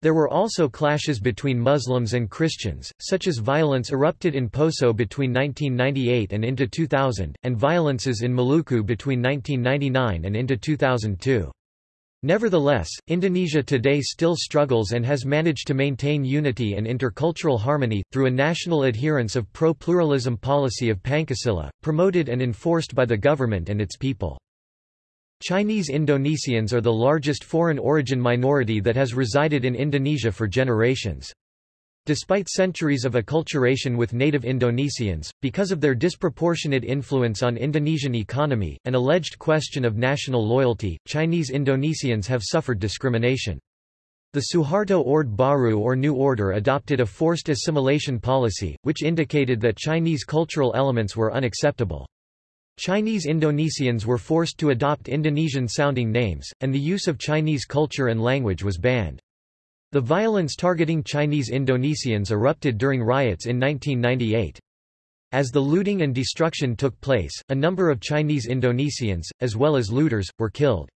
There were also clashes between Muslims and Christians, such as violence erupted in Poso between 1998 and into 2000, and violences in Maluku between 1999 and into 2002. Nevertheless, Indonesia today still struggles and has managed to maintain unity and intercultural harmony, through a national adherence of pro-pluralism policy of Pancasila, promoted and enforced by the government and its people. Chinese Indonesians are the largest foreign origin minority that has resided in Indonesia for generations. Despite centuries of acculturation with native Indonesians, because of their disproportionate influence on Indonesian economy, an alleged question of national loyalty, Chinese Indonesians have suffered discrimination. The Suharto Orde Baru or New Order adopted a forced assimilation policy, which indicated that Chinese cultural elements were unacceptable. Chinese Indonesians were forced to adopt Indonesian-sounding names, and the use of Chinese culture and language was banned. The violence targeting Chinese Indonesians erupted during riots in 1998. As the looting and destruction took place, a number of Chinese Indonesians, as well as looters, were killed.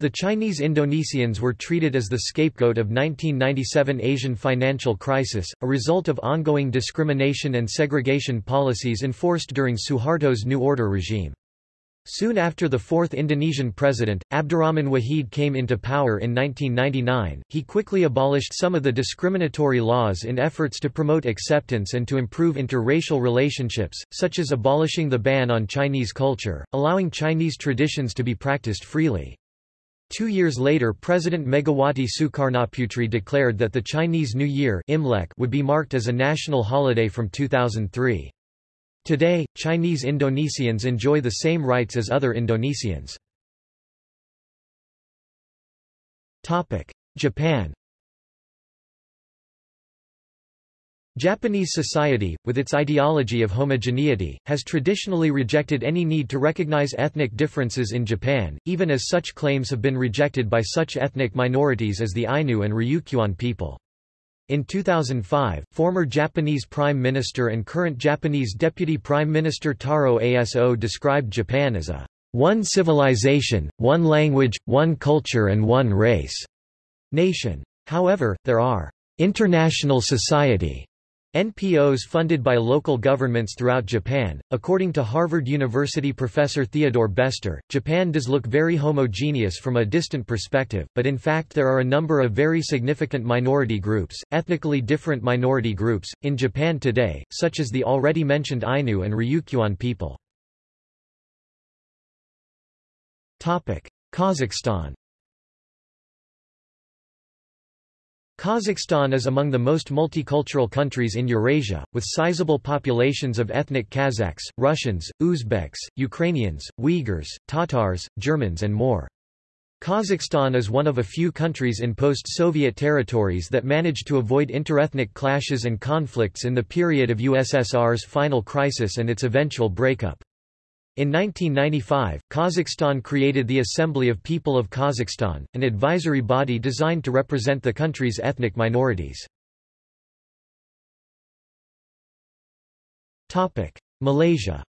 The Chinese Indonesians were treated as the scapegoat of 1997 Asian financial crisis, a result of ongoing discrimination and segregation policies enforced during Suharto's New Order regime. Soon after the fourth Indonesian president, Abdurrahman Wahid came into power in 1999, he quickly abolished some of the discriminatory laws in efforts to promote acceptance and to improve interracial relationships, such as abolishing the ban on Chinese culture, allowing Chinese traditions to be practiced freely. Two years later President Megawati Sukarnoputri declared that the Chinese New Year Imlek would be marked as a national holiday from 2003. Today, Chinese Indonesians enjoy the same rights as other Indonesians. Japan Japanese society, with its ideology of homogeneity, has traditionally rejected any need to recognize ethnic differences in Japan, even as such claims have been rejected by such ethnic minorities as the Ainu and Ryukyuan people. In 2005, former Japanese Prime Minister and current Japanese Deputy Prime Minister Taro Aso described Japan as a one civilization, one language, one culture and one race nation. However, there are international society NPOs funded by local governments throughout Japan. According to Harvard University professor Theodore Bestor, Japan does look very homogeneous from a distant perspective, but in fact there are a number of very significant minority groups, ethnically different minority groups, in Japan today, such as the already mentioned Ainu and Ryukyuan people. Kazakhstan Kazakhstan is among the most multicultural countries in Eurasia, with sizable populations of ethnic Kazakhs, Russians, Uzbeks, Ukrainians, Uyghurs, Tatars, Germans and more. Kazakhstan is one of a few countries in post-Soviet territories that managed to avoid interethnic clashes and conflicts in the period of USSR's final crisis and its eventual breakup. In 1995, Kazakhstan created the Assembly of People of Kazakhstan, an advisory body designed to represent the country's ethnic minorities. Malaysia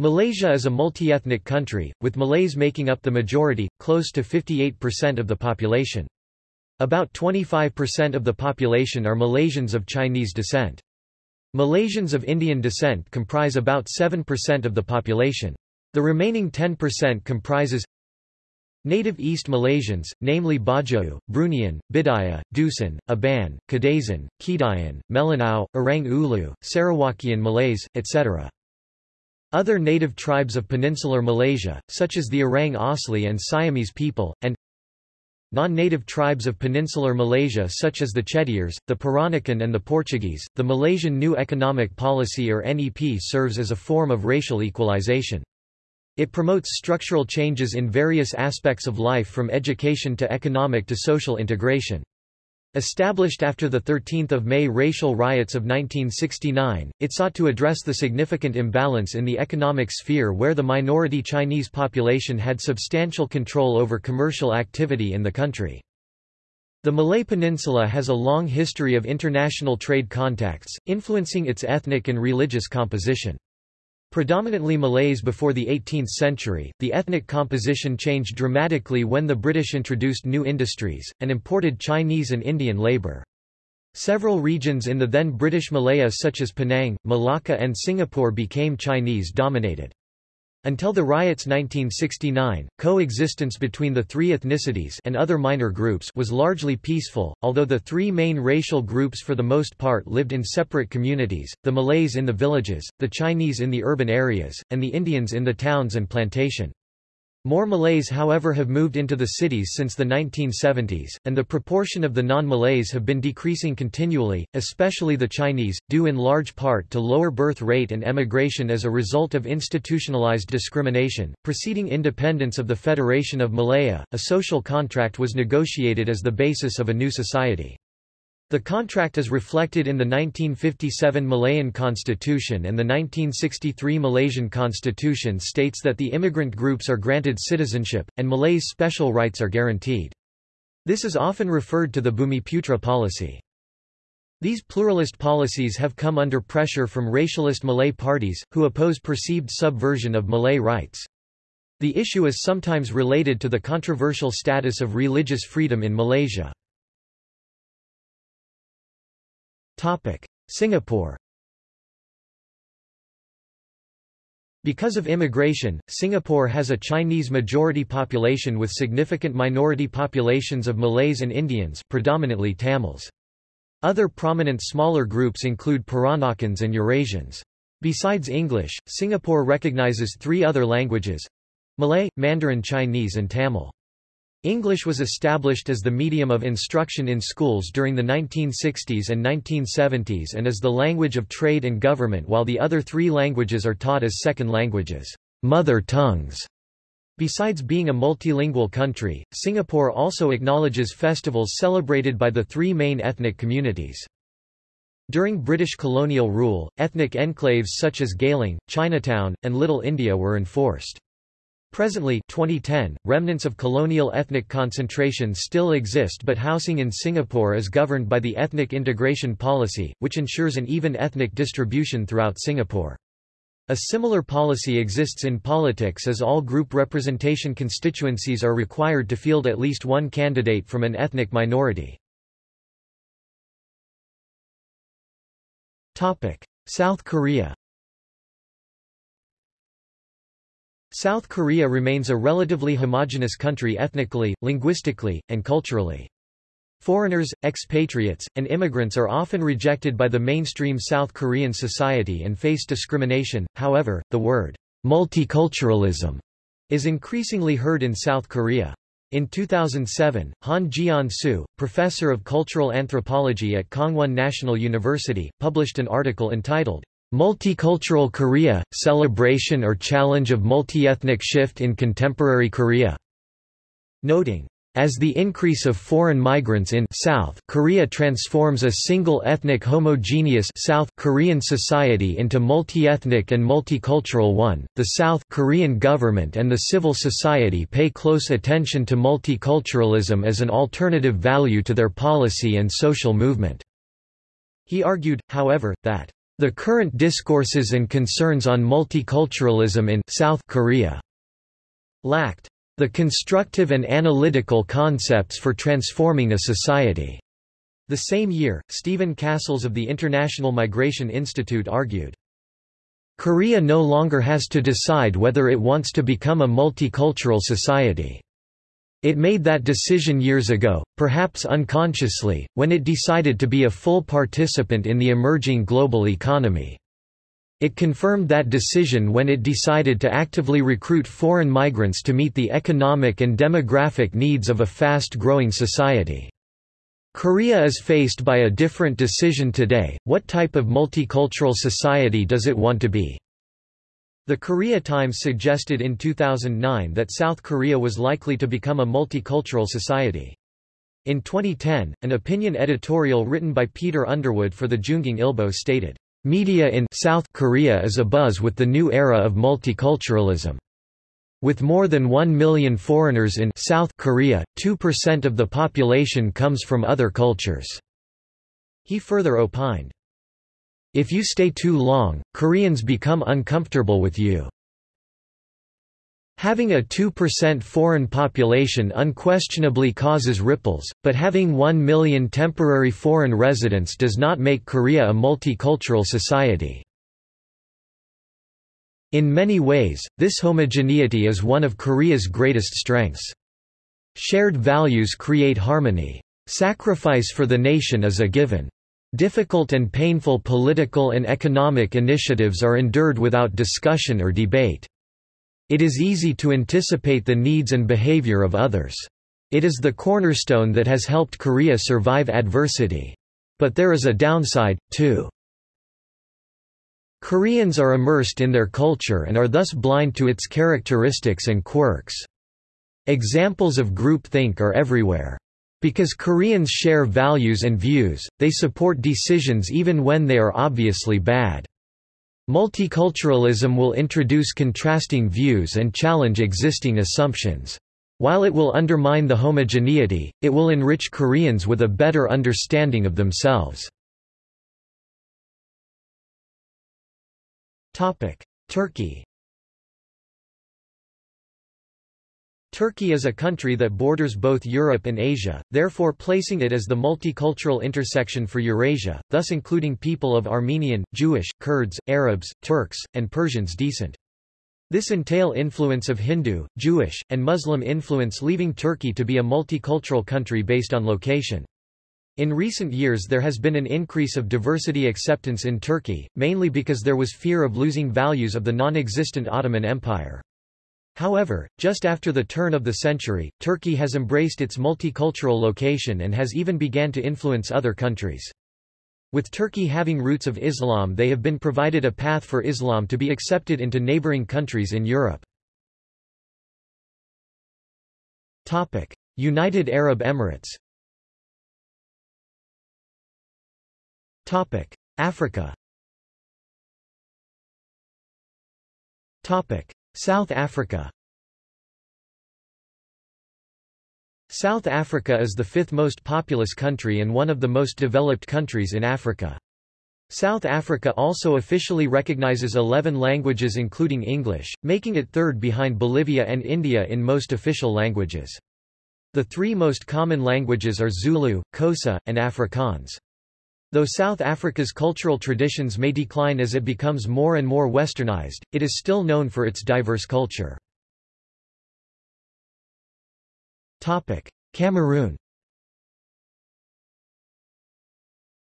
Malaysia is a multi-ethnic country, with Malays making up the majority, close to 58% of the population. About 25% of the population are Malaysians of Chinese descent. Malaysians of Indian descent comprise about 7% of the population. The remaining 10% comprises Native East Malaysians, namely Bajau, Bruneian, Bidayuh, Dusun, Iban, Kadazan, Kedayan, Melanau, Orang Ulu, Sarawakian Malays, etc. Other native tribes of peninsular Malaysia, such as the Orang Asli and Siamese people, and Non-native tribes of peninsular Malaysia such as the Chettiars, the Peranakan and the Portuguese, the Malaysian New Economic Policy or NEP serves as a form of racial equalization. It promotes structural changes in various aspects of life from education to economic to social integration. Established after the 13 May racial riots of 1969, it sought to address the significant imbalance in the economic sphere where the minority Chinese population had substantial control over commercial activity in the country. The Malay Peninsula has a long history of international trade contacts, influencing its ethnic and religious composition. Predominantly Malays before the 18th century, the ethnic composition changed dramatically when the British introduced new industries, and imported Chinese and Indian labour. Several regions in the then British Malaya such as Penang, Malacca and Singapore became Chinese-dominated. Until the riots 1969, coexistence between the three ethnicities and other minor groups was largely peaceful, although the three main racial groups for the most part lived in separate communities, the Malays in the villages, the Chinese in the urban areas, and the Indians in the towns and plantation. More Malays however have moved into the cities since the 1970s, and the proportion of the non-Malays have been decreasing continually, especially the Chinese, due in large part to lower birth rate and emigration as a result of institutionalized discrimination. Preceding independence of the Federation of Malaya, a social contract was negotiated as the basis of a new society. The contract is reflected in the 1957 Malayan Constitution and the 1963 Malaysian Constitution states that the immigrant groups are granted citizenship, and Malays' special rights are guaranteed. This is often referred to the Bumiputra policy. These pluralist policies have come under pressure from racialist Malay parties, who oppose perceived subversion of Malay rights. The issue is sometimes related to the controversial status of religious freedom in Malaysia. Singapore Because of immigration, Singapore has a Chinese majority population with significant minority populations of Malays and Indians predominantly Tamils. Other prominent smaller groups include Peranakans and Eurasians. Besides English, Singapore recognizes three other languages—Malay, Mandarin Chinese and Tamil. English was established as the medium of instruction in schools during the 1960s and 1970s and as the language of trade and government while the other three languages are taught as second languages mother tongues", Besides being a multilingual country, Singapore also acknowledges festivals celebrated by the three main ethnic communities. During British colonial rule, ethnic enclaves such as Geylang, Chinatown, and Little India were enforced. Presently 2010, remnants of colonial ethnic concentration still exist but housing in Singapore is governed by the Ethnic Integration Policy, which ensures an even ethnic distribution throughout Singapore. A similar policy exists in politics as all group representation constituencies are required to field at least one candidate from an ethnic minority. South Korea South Korea remains a relatively homogeneous country ethnically, linguistically, and culturally. Foreigners, expatriates, and immigrants are often rejected by the mainstream South Korean society and face discrimination, however, the word multiculturalism is increasingly heard in South Korea. In 2007, Han Geon-soo, professor of cultural anthropology at Kangwon National University, published an article entitled, Multicultural Korea, Celebration or Challenge of Multi-Ethnic Shift in Contemporary Korea, noting, as the increase of foreign migrants in South Korea transforms a single ethnic homogeneous South Korean society into multi-ethnic and multicultural one, the South Korean government and the civil society pay close attention to multiculturalism as an alternative value to their policy and social movement. He argued, however, that the current discourses and concerns on multiculturalism in South Korea lacked the constructive and analytical concepts for transforming a society. The same year, Stephen Castles of the International Migration Institute argued, Korea no longer has to decide whether it wants to become a multicultural society. It made that decision years ago, perhaps unconsciously, when it decided to be a full participant in the emerging global economy. It confirmed that decision when it decided to actively recruit foreign migrants to meet the economic and demographic needs of a fast-growing society. Korea is faced by a different decision today, what type of multicultural society does it want to be? The Korea Times suggested in 2009 that South Korea was likely to become a multicultural society. In 2010, an opinion editorial written by Peter Underwood for the JoongAng Ilbo stated, Media in South Korea is abuzz with the new era of multiculturalism. With more than 1 million foreigners in South Korea, 2% of the population comes from other cultures. He further opined, If you stay too long, Koreans become uncomfortable with you. Having a 2% foreign population unquestionably causes ripples, but having 1 million temporary foreign residents does not make Korea a multicultural society. In many ways, this homogeneity is one of Korea's greatest strengths. Shared values create harmony. Sacrifice for the nation is a given. Difficult and painful political and economic initiatives are endured without discussion or debate. It is easy to anticipate the needs and behavior of others. It is the cornerstone that has helped Korea survive adversity. But there is a downside, too. Koreans are immersed in their culture and are thus blind to its characteristics and quirks. Examples of groupthink are everywhere. Because Koreans share values and views, they support decisions even when they are obviously bad. Multiculturalism will introduce contrasting views and challenge existing assumptions. While it will undermine the homogeneity, it will enrich Koreans with a better understanding of themselves. Turkey Turkey is a country that borders both Europe and Asia, therefore placing it as the multicultural intersection for Eurasia, thus including people of Armenian, Jewish, Kurds, Arabs, Turks, and Persians descent. This entail influence of Hindu, Jewish, and Muslim influence leaving Turkey to be a multicultural country based on location. In recent years there has been an increase of diversity acceptance in Turkey, mainly because there was fear of losing values of the non-existent Ottoman Empire. However, just after the turn of the century, Turkey has embraced its multicultural location and has even began to influence other countries. With Turkey having roots of Islam they have been provided a path for Islam to be accepted into neighboring countries in Europe. United Arab Emirates Africa South Africa South Africa is the fifth most populous country and one of the most developed countries in Africa. South Africa also officially recognizes 11 languages including English, making it third behind Bolivia and India in most official languages. The three most common languages are Zulu, Xhosa, and Afrikaans. Though South Africa's cultural traditions may decline as it becomes more and more westernized, it is still known for its diverse culture. Cameroon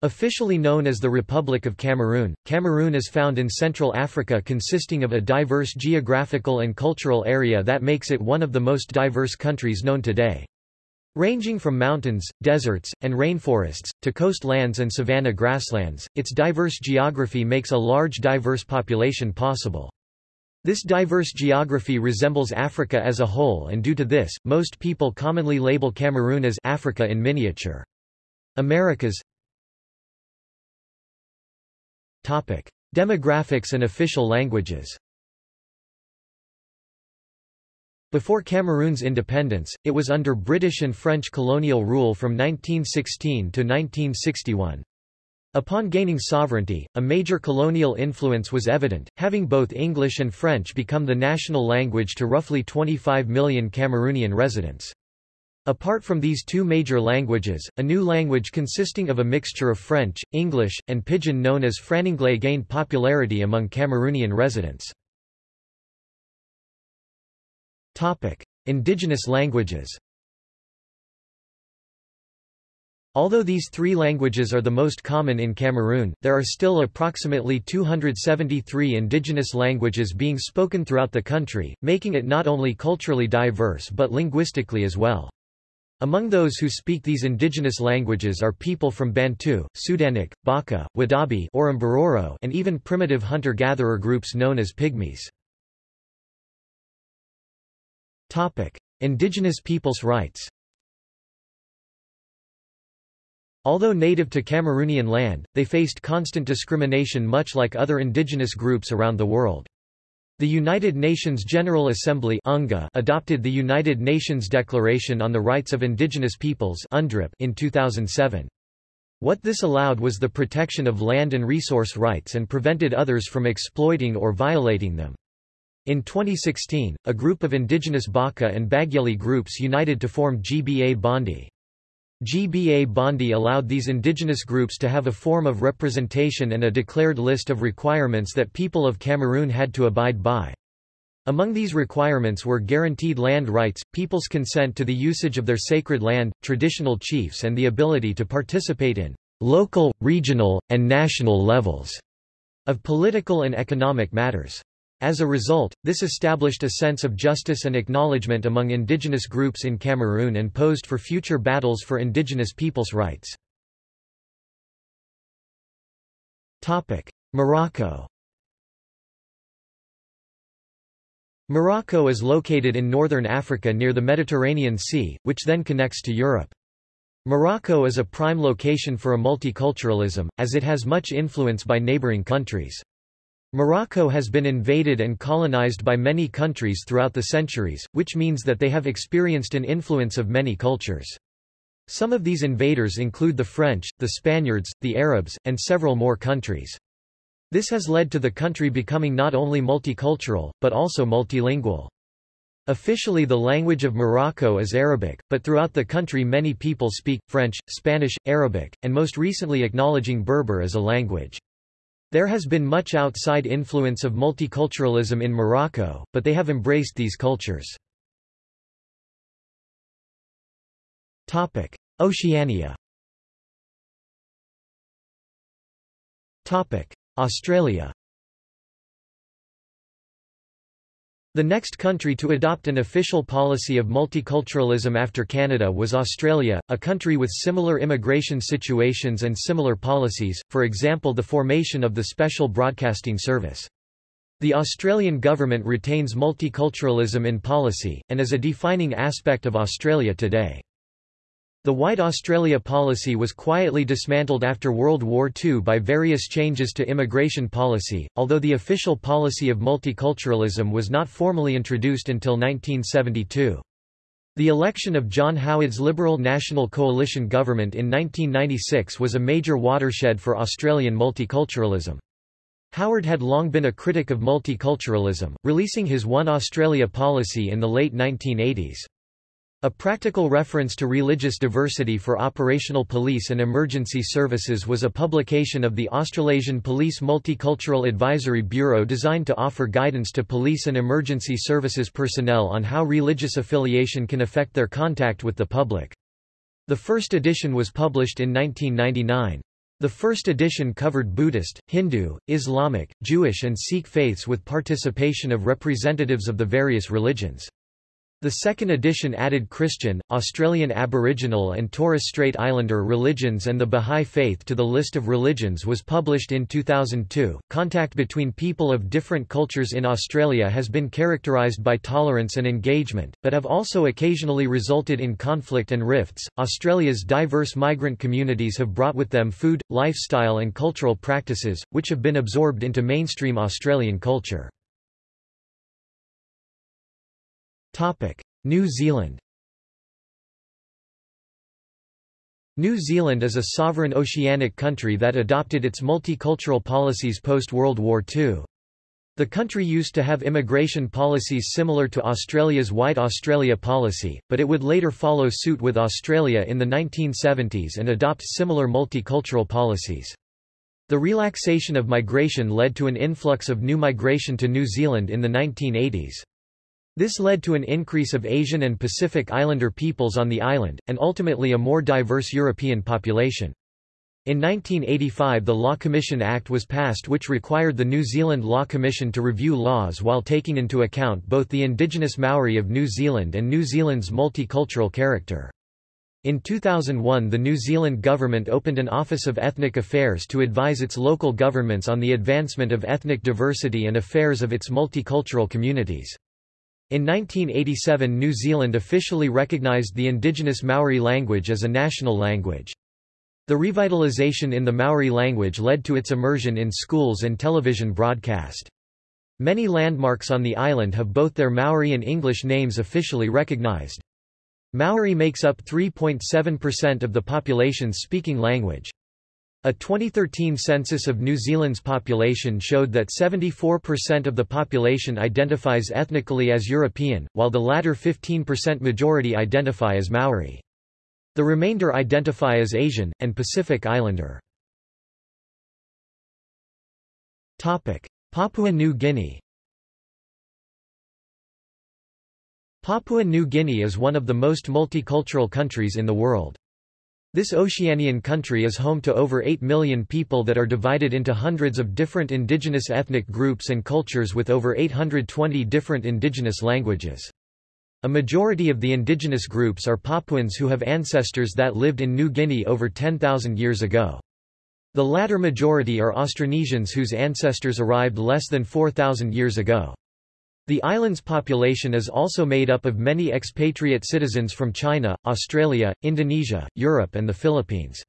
Officially known as the Republic of Cameroon, Cameroon is found in Central Africa consisting of a diverse geographical and cultural area that makes it one of the most diverse countries known today. Ranging from mountains, deserts, and rainforests, to coastlands and savanna grasslands, its diverse geography makes a large diverse population possible. This diverse geography resembles Africa as a whole and due to this, most people commonly label Cameroon as Africa in miniature. Americas Topic. Demographics and official languages Before Cameroon's independence, it was under British and French colonial rule from 1916 to 1961. Upon gaining sovereignty, a major colonial influence was evident, having both English and French become the national language to roughly 25 million Cameroonian residents. Apart from these two major languages, a new language consisting of a mixture of French, English, and Pidgin known as Frananglais gained popularity among Cameroonian residents. Indigenous languages Although these three languages are the most common in Cameroon, there are still approximately 273 indigenous languages being spoken throughout the country, making it not only culturally diverse but linguistically as well. Among those who speak these indigenous languages are people from Bantu, Sudanic, Baka, Wodaabe and even primitive hunter-gatherer groups known as Pygmies. Indigenous peoples' rights Although native to Cameroonian land, they faced constant discrimination much like other indigenous groups around the world. The United Nations General Assembly adopted the United Nations Declaration on the Rights of Indigenous Peoples in 2007. What this allowed was the protection of land and resource rights and prevented others from exploiting or violating them. In 2016, a group of indigenous Baka and Bagyeli groups united to form Gbabandi. GBA Bondi allowed these indigenous groups to have a form of representation and a declared list of requirements that people of Cameroon had to abide by. Among these requirements were guaranteed land rights, people's consent to the usage of their sacred land, traditional chiefs and the ability to participate in local, regional, and national levels of political and economic matters. As a result, this established a sense of justice and acknowledgement among indigenous groups in Cameroon and posed for future battles for indigenous peoples' rights. Morocco Morocco is located in northern Africa near the Mediterranean Sea, which then connects to Europe. Morocco is a prime location for a multiculturalism, as it has much influence by neighboring countries. Morocco has been invaded and colonized by many countries throughout the centuries, which means that they have experienced an influence of many cultures. Some of these invaders include the French, the Spaniards, the Arabs, and several more countries. This has led to the country becoming not only multicultural, but also multilingual. Officially the language of Morocco is Arabic, but throughout the country many people speak, French, Spanish, Arabic, and most recently acknowledging Berber as a language. There has been much outside influence of multiculturalism in Morocco, but they have embraced these cultures. Oceania Australia The next country to adopt an official policy of multiculturalism after Canada was Australia, a country with similar immigration situations and similar policies, for example the formation of the Special Broadcasting Service. The Australian government retains multiculturalism in policy, and is a defining aspect of Australia today. The White Australia policy was quietly dismantled after World War II by various changes to immigration policy, although the official policy of multiculturalism was not formally introduced until 1972. The election of John Howard's Liberal National Coalition government in 1996 was a major watershed for Australian multiculturalism. Howard had long been a critic of multiculturalism, releasing his One Australia policy in the late 1980s. A practical reference to religious diversity for operational police and emergency services was a publication of the Australasian Police Multicultural Advisory Bureau designed to offer guidance to police and emergency services personnel on how religious affiliation can affect their contact with the public. The first edition was published in 1999. The first edition covered Buddhist, Hindu, Islamic, Jewish and Sikh faiths with participation of representatives of the various religions. The second edition added Christian, Australian Aboriginal and Torres Strait Islander religions and the Bahá'í Faith to the list of religions was published in 2002. Contact between people of different cultures in Australia has been characterised by tolerance and engagement, but have also occasionally resulted in conflict and rifts. Australia's diverse migrant communities have brought with them food, lifestyle and cultural practices, which have been absorbed into mainstream Australian culture. New Zealand New Zealand is a sovereign oceanic country that adopted its multicultural policies post-World War II. The country used to have immigration policies similar to Australia's White Australia policy, but it would later follow suit with Australia in the 1970s and adopt similar multicultural policies. The relaxation of migration led to an influx of new migration to New Zealand in the 1980s. This led to an increase of Asian and Pacific Islander peoples on the island, and ultimately a more diverse European population. In 1985 the Law Commission Act was passed which required the New Zealand Law Commission to review laws while taking into account both the indigenous Maori of New Zealand and New Zealand's multicultural character. In 2001 the New Zealand government opened an Office of Ethnic Affairs to advise its local governments on the advancement of ethnic diversity and affairs of its multicultural communities. In 1987 New Zealand officially recognised the indigenous Maori language as a national language. The revitalisation in the Maori language led to its immersion in schools and television broadcast. Many landmarks on the island have both their Maori and English names officially recognised. Maori makes up 3.7% of the population's speaking language. A 2013 census of New Zealand's population showed that 74% of the population identifies ethnically as European, while the latter 15% majority identify as Maori. The remainder identify as Asian, and Pacific Islander. Papua New Guinea Papua New Guinea is one of the most multicultural countries in the world. This Oceanian country is home to over 8 million people that are divided into hundreds of different indigenous ethnic groups and cultures with over 820 different indigenous languages. A majority of the indigenous groups are Papuans who have ancestors that lived in New Guinea over 10,000 years ago. The latter majority are Austronesians whose ancestors arrived less than 4,000 years ago. The island's population is also made up of many expatriate citizens from China, Australia, Indonesia, Europe and the Philippines.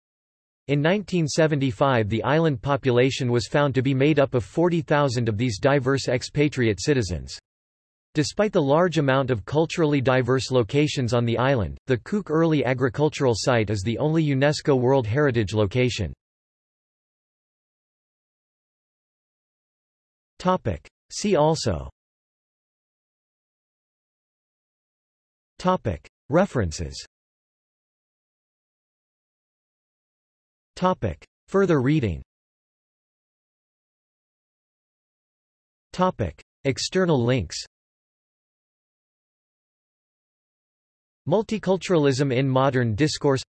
In 1975 the island population was found to be made up of 40,000 of these diverse expatriate citizens. Despite the large amount of culturally diverse locations on the island, the Kuk Early Agricultural Site is the only UNESCO World Heritage location. See also References. Further reading. External links. Multiculturalism in Modern Discourse.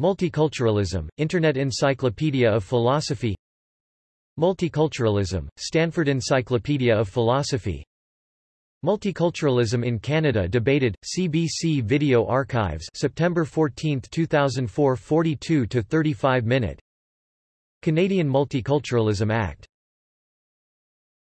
Multiculturalism, Internet Encyclopedia of Philosophy. Multiculturalism, Stanford Encyclopedia of Philosophy Multiculturalism in Canada debated, CBC Video Archives September 14, 2004 42–35 minute. Canadian Multiculturalism Act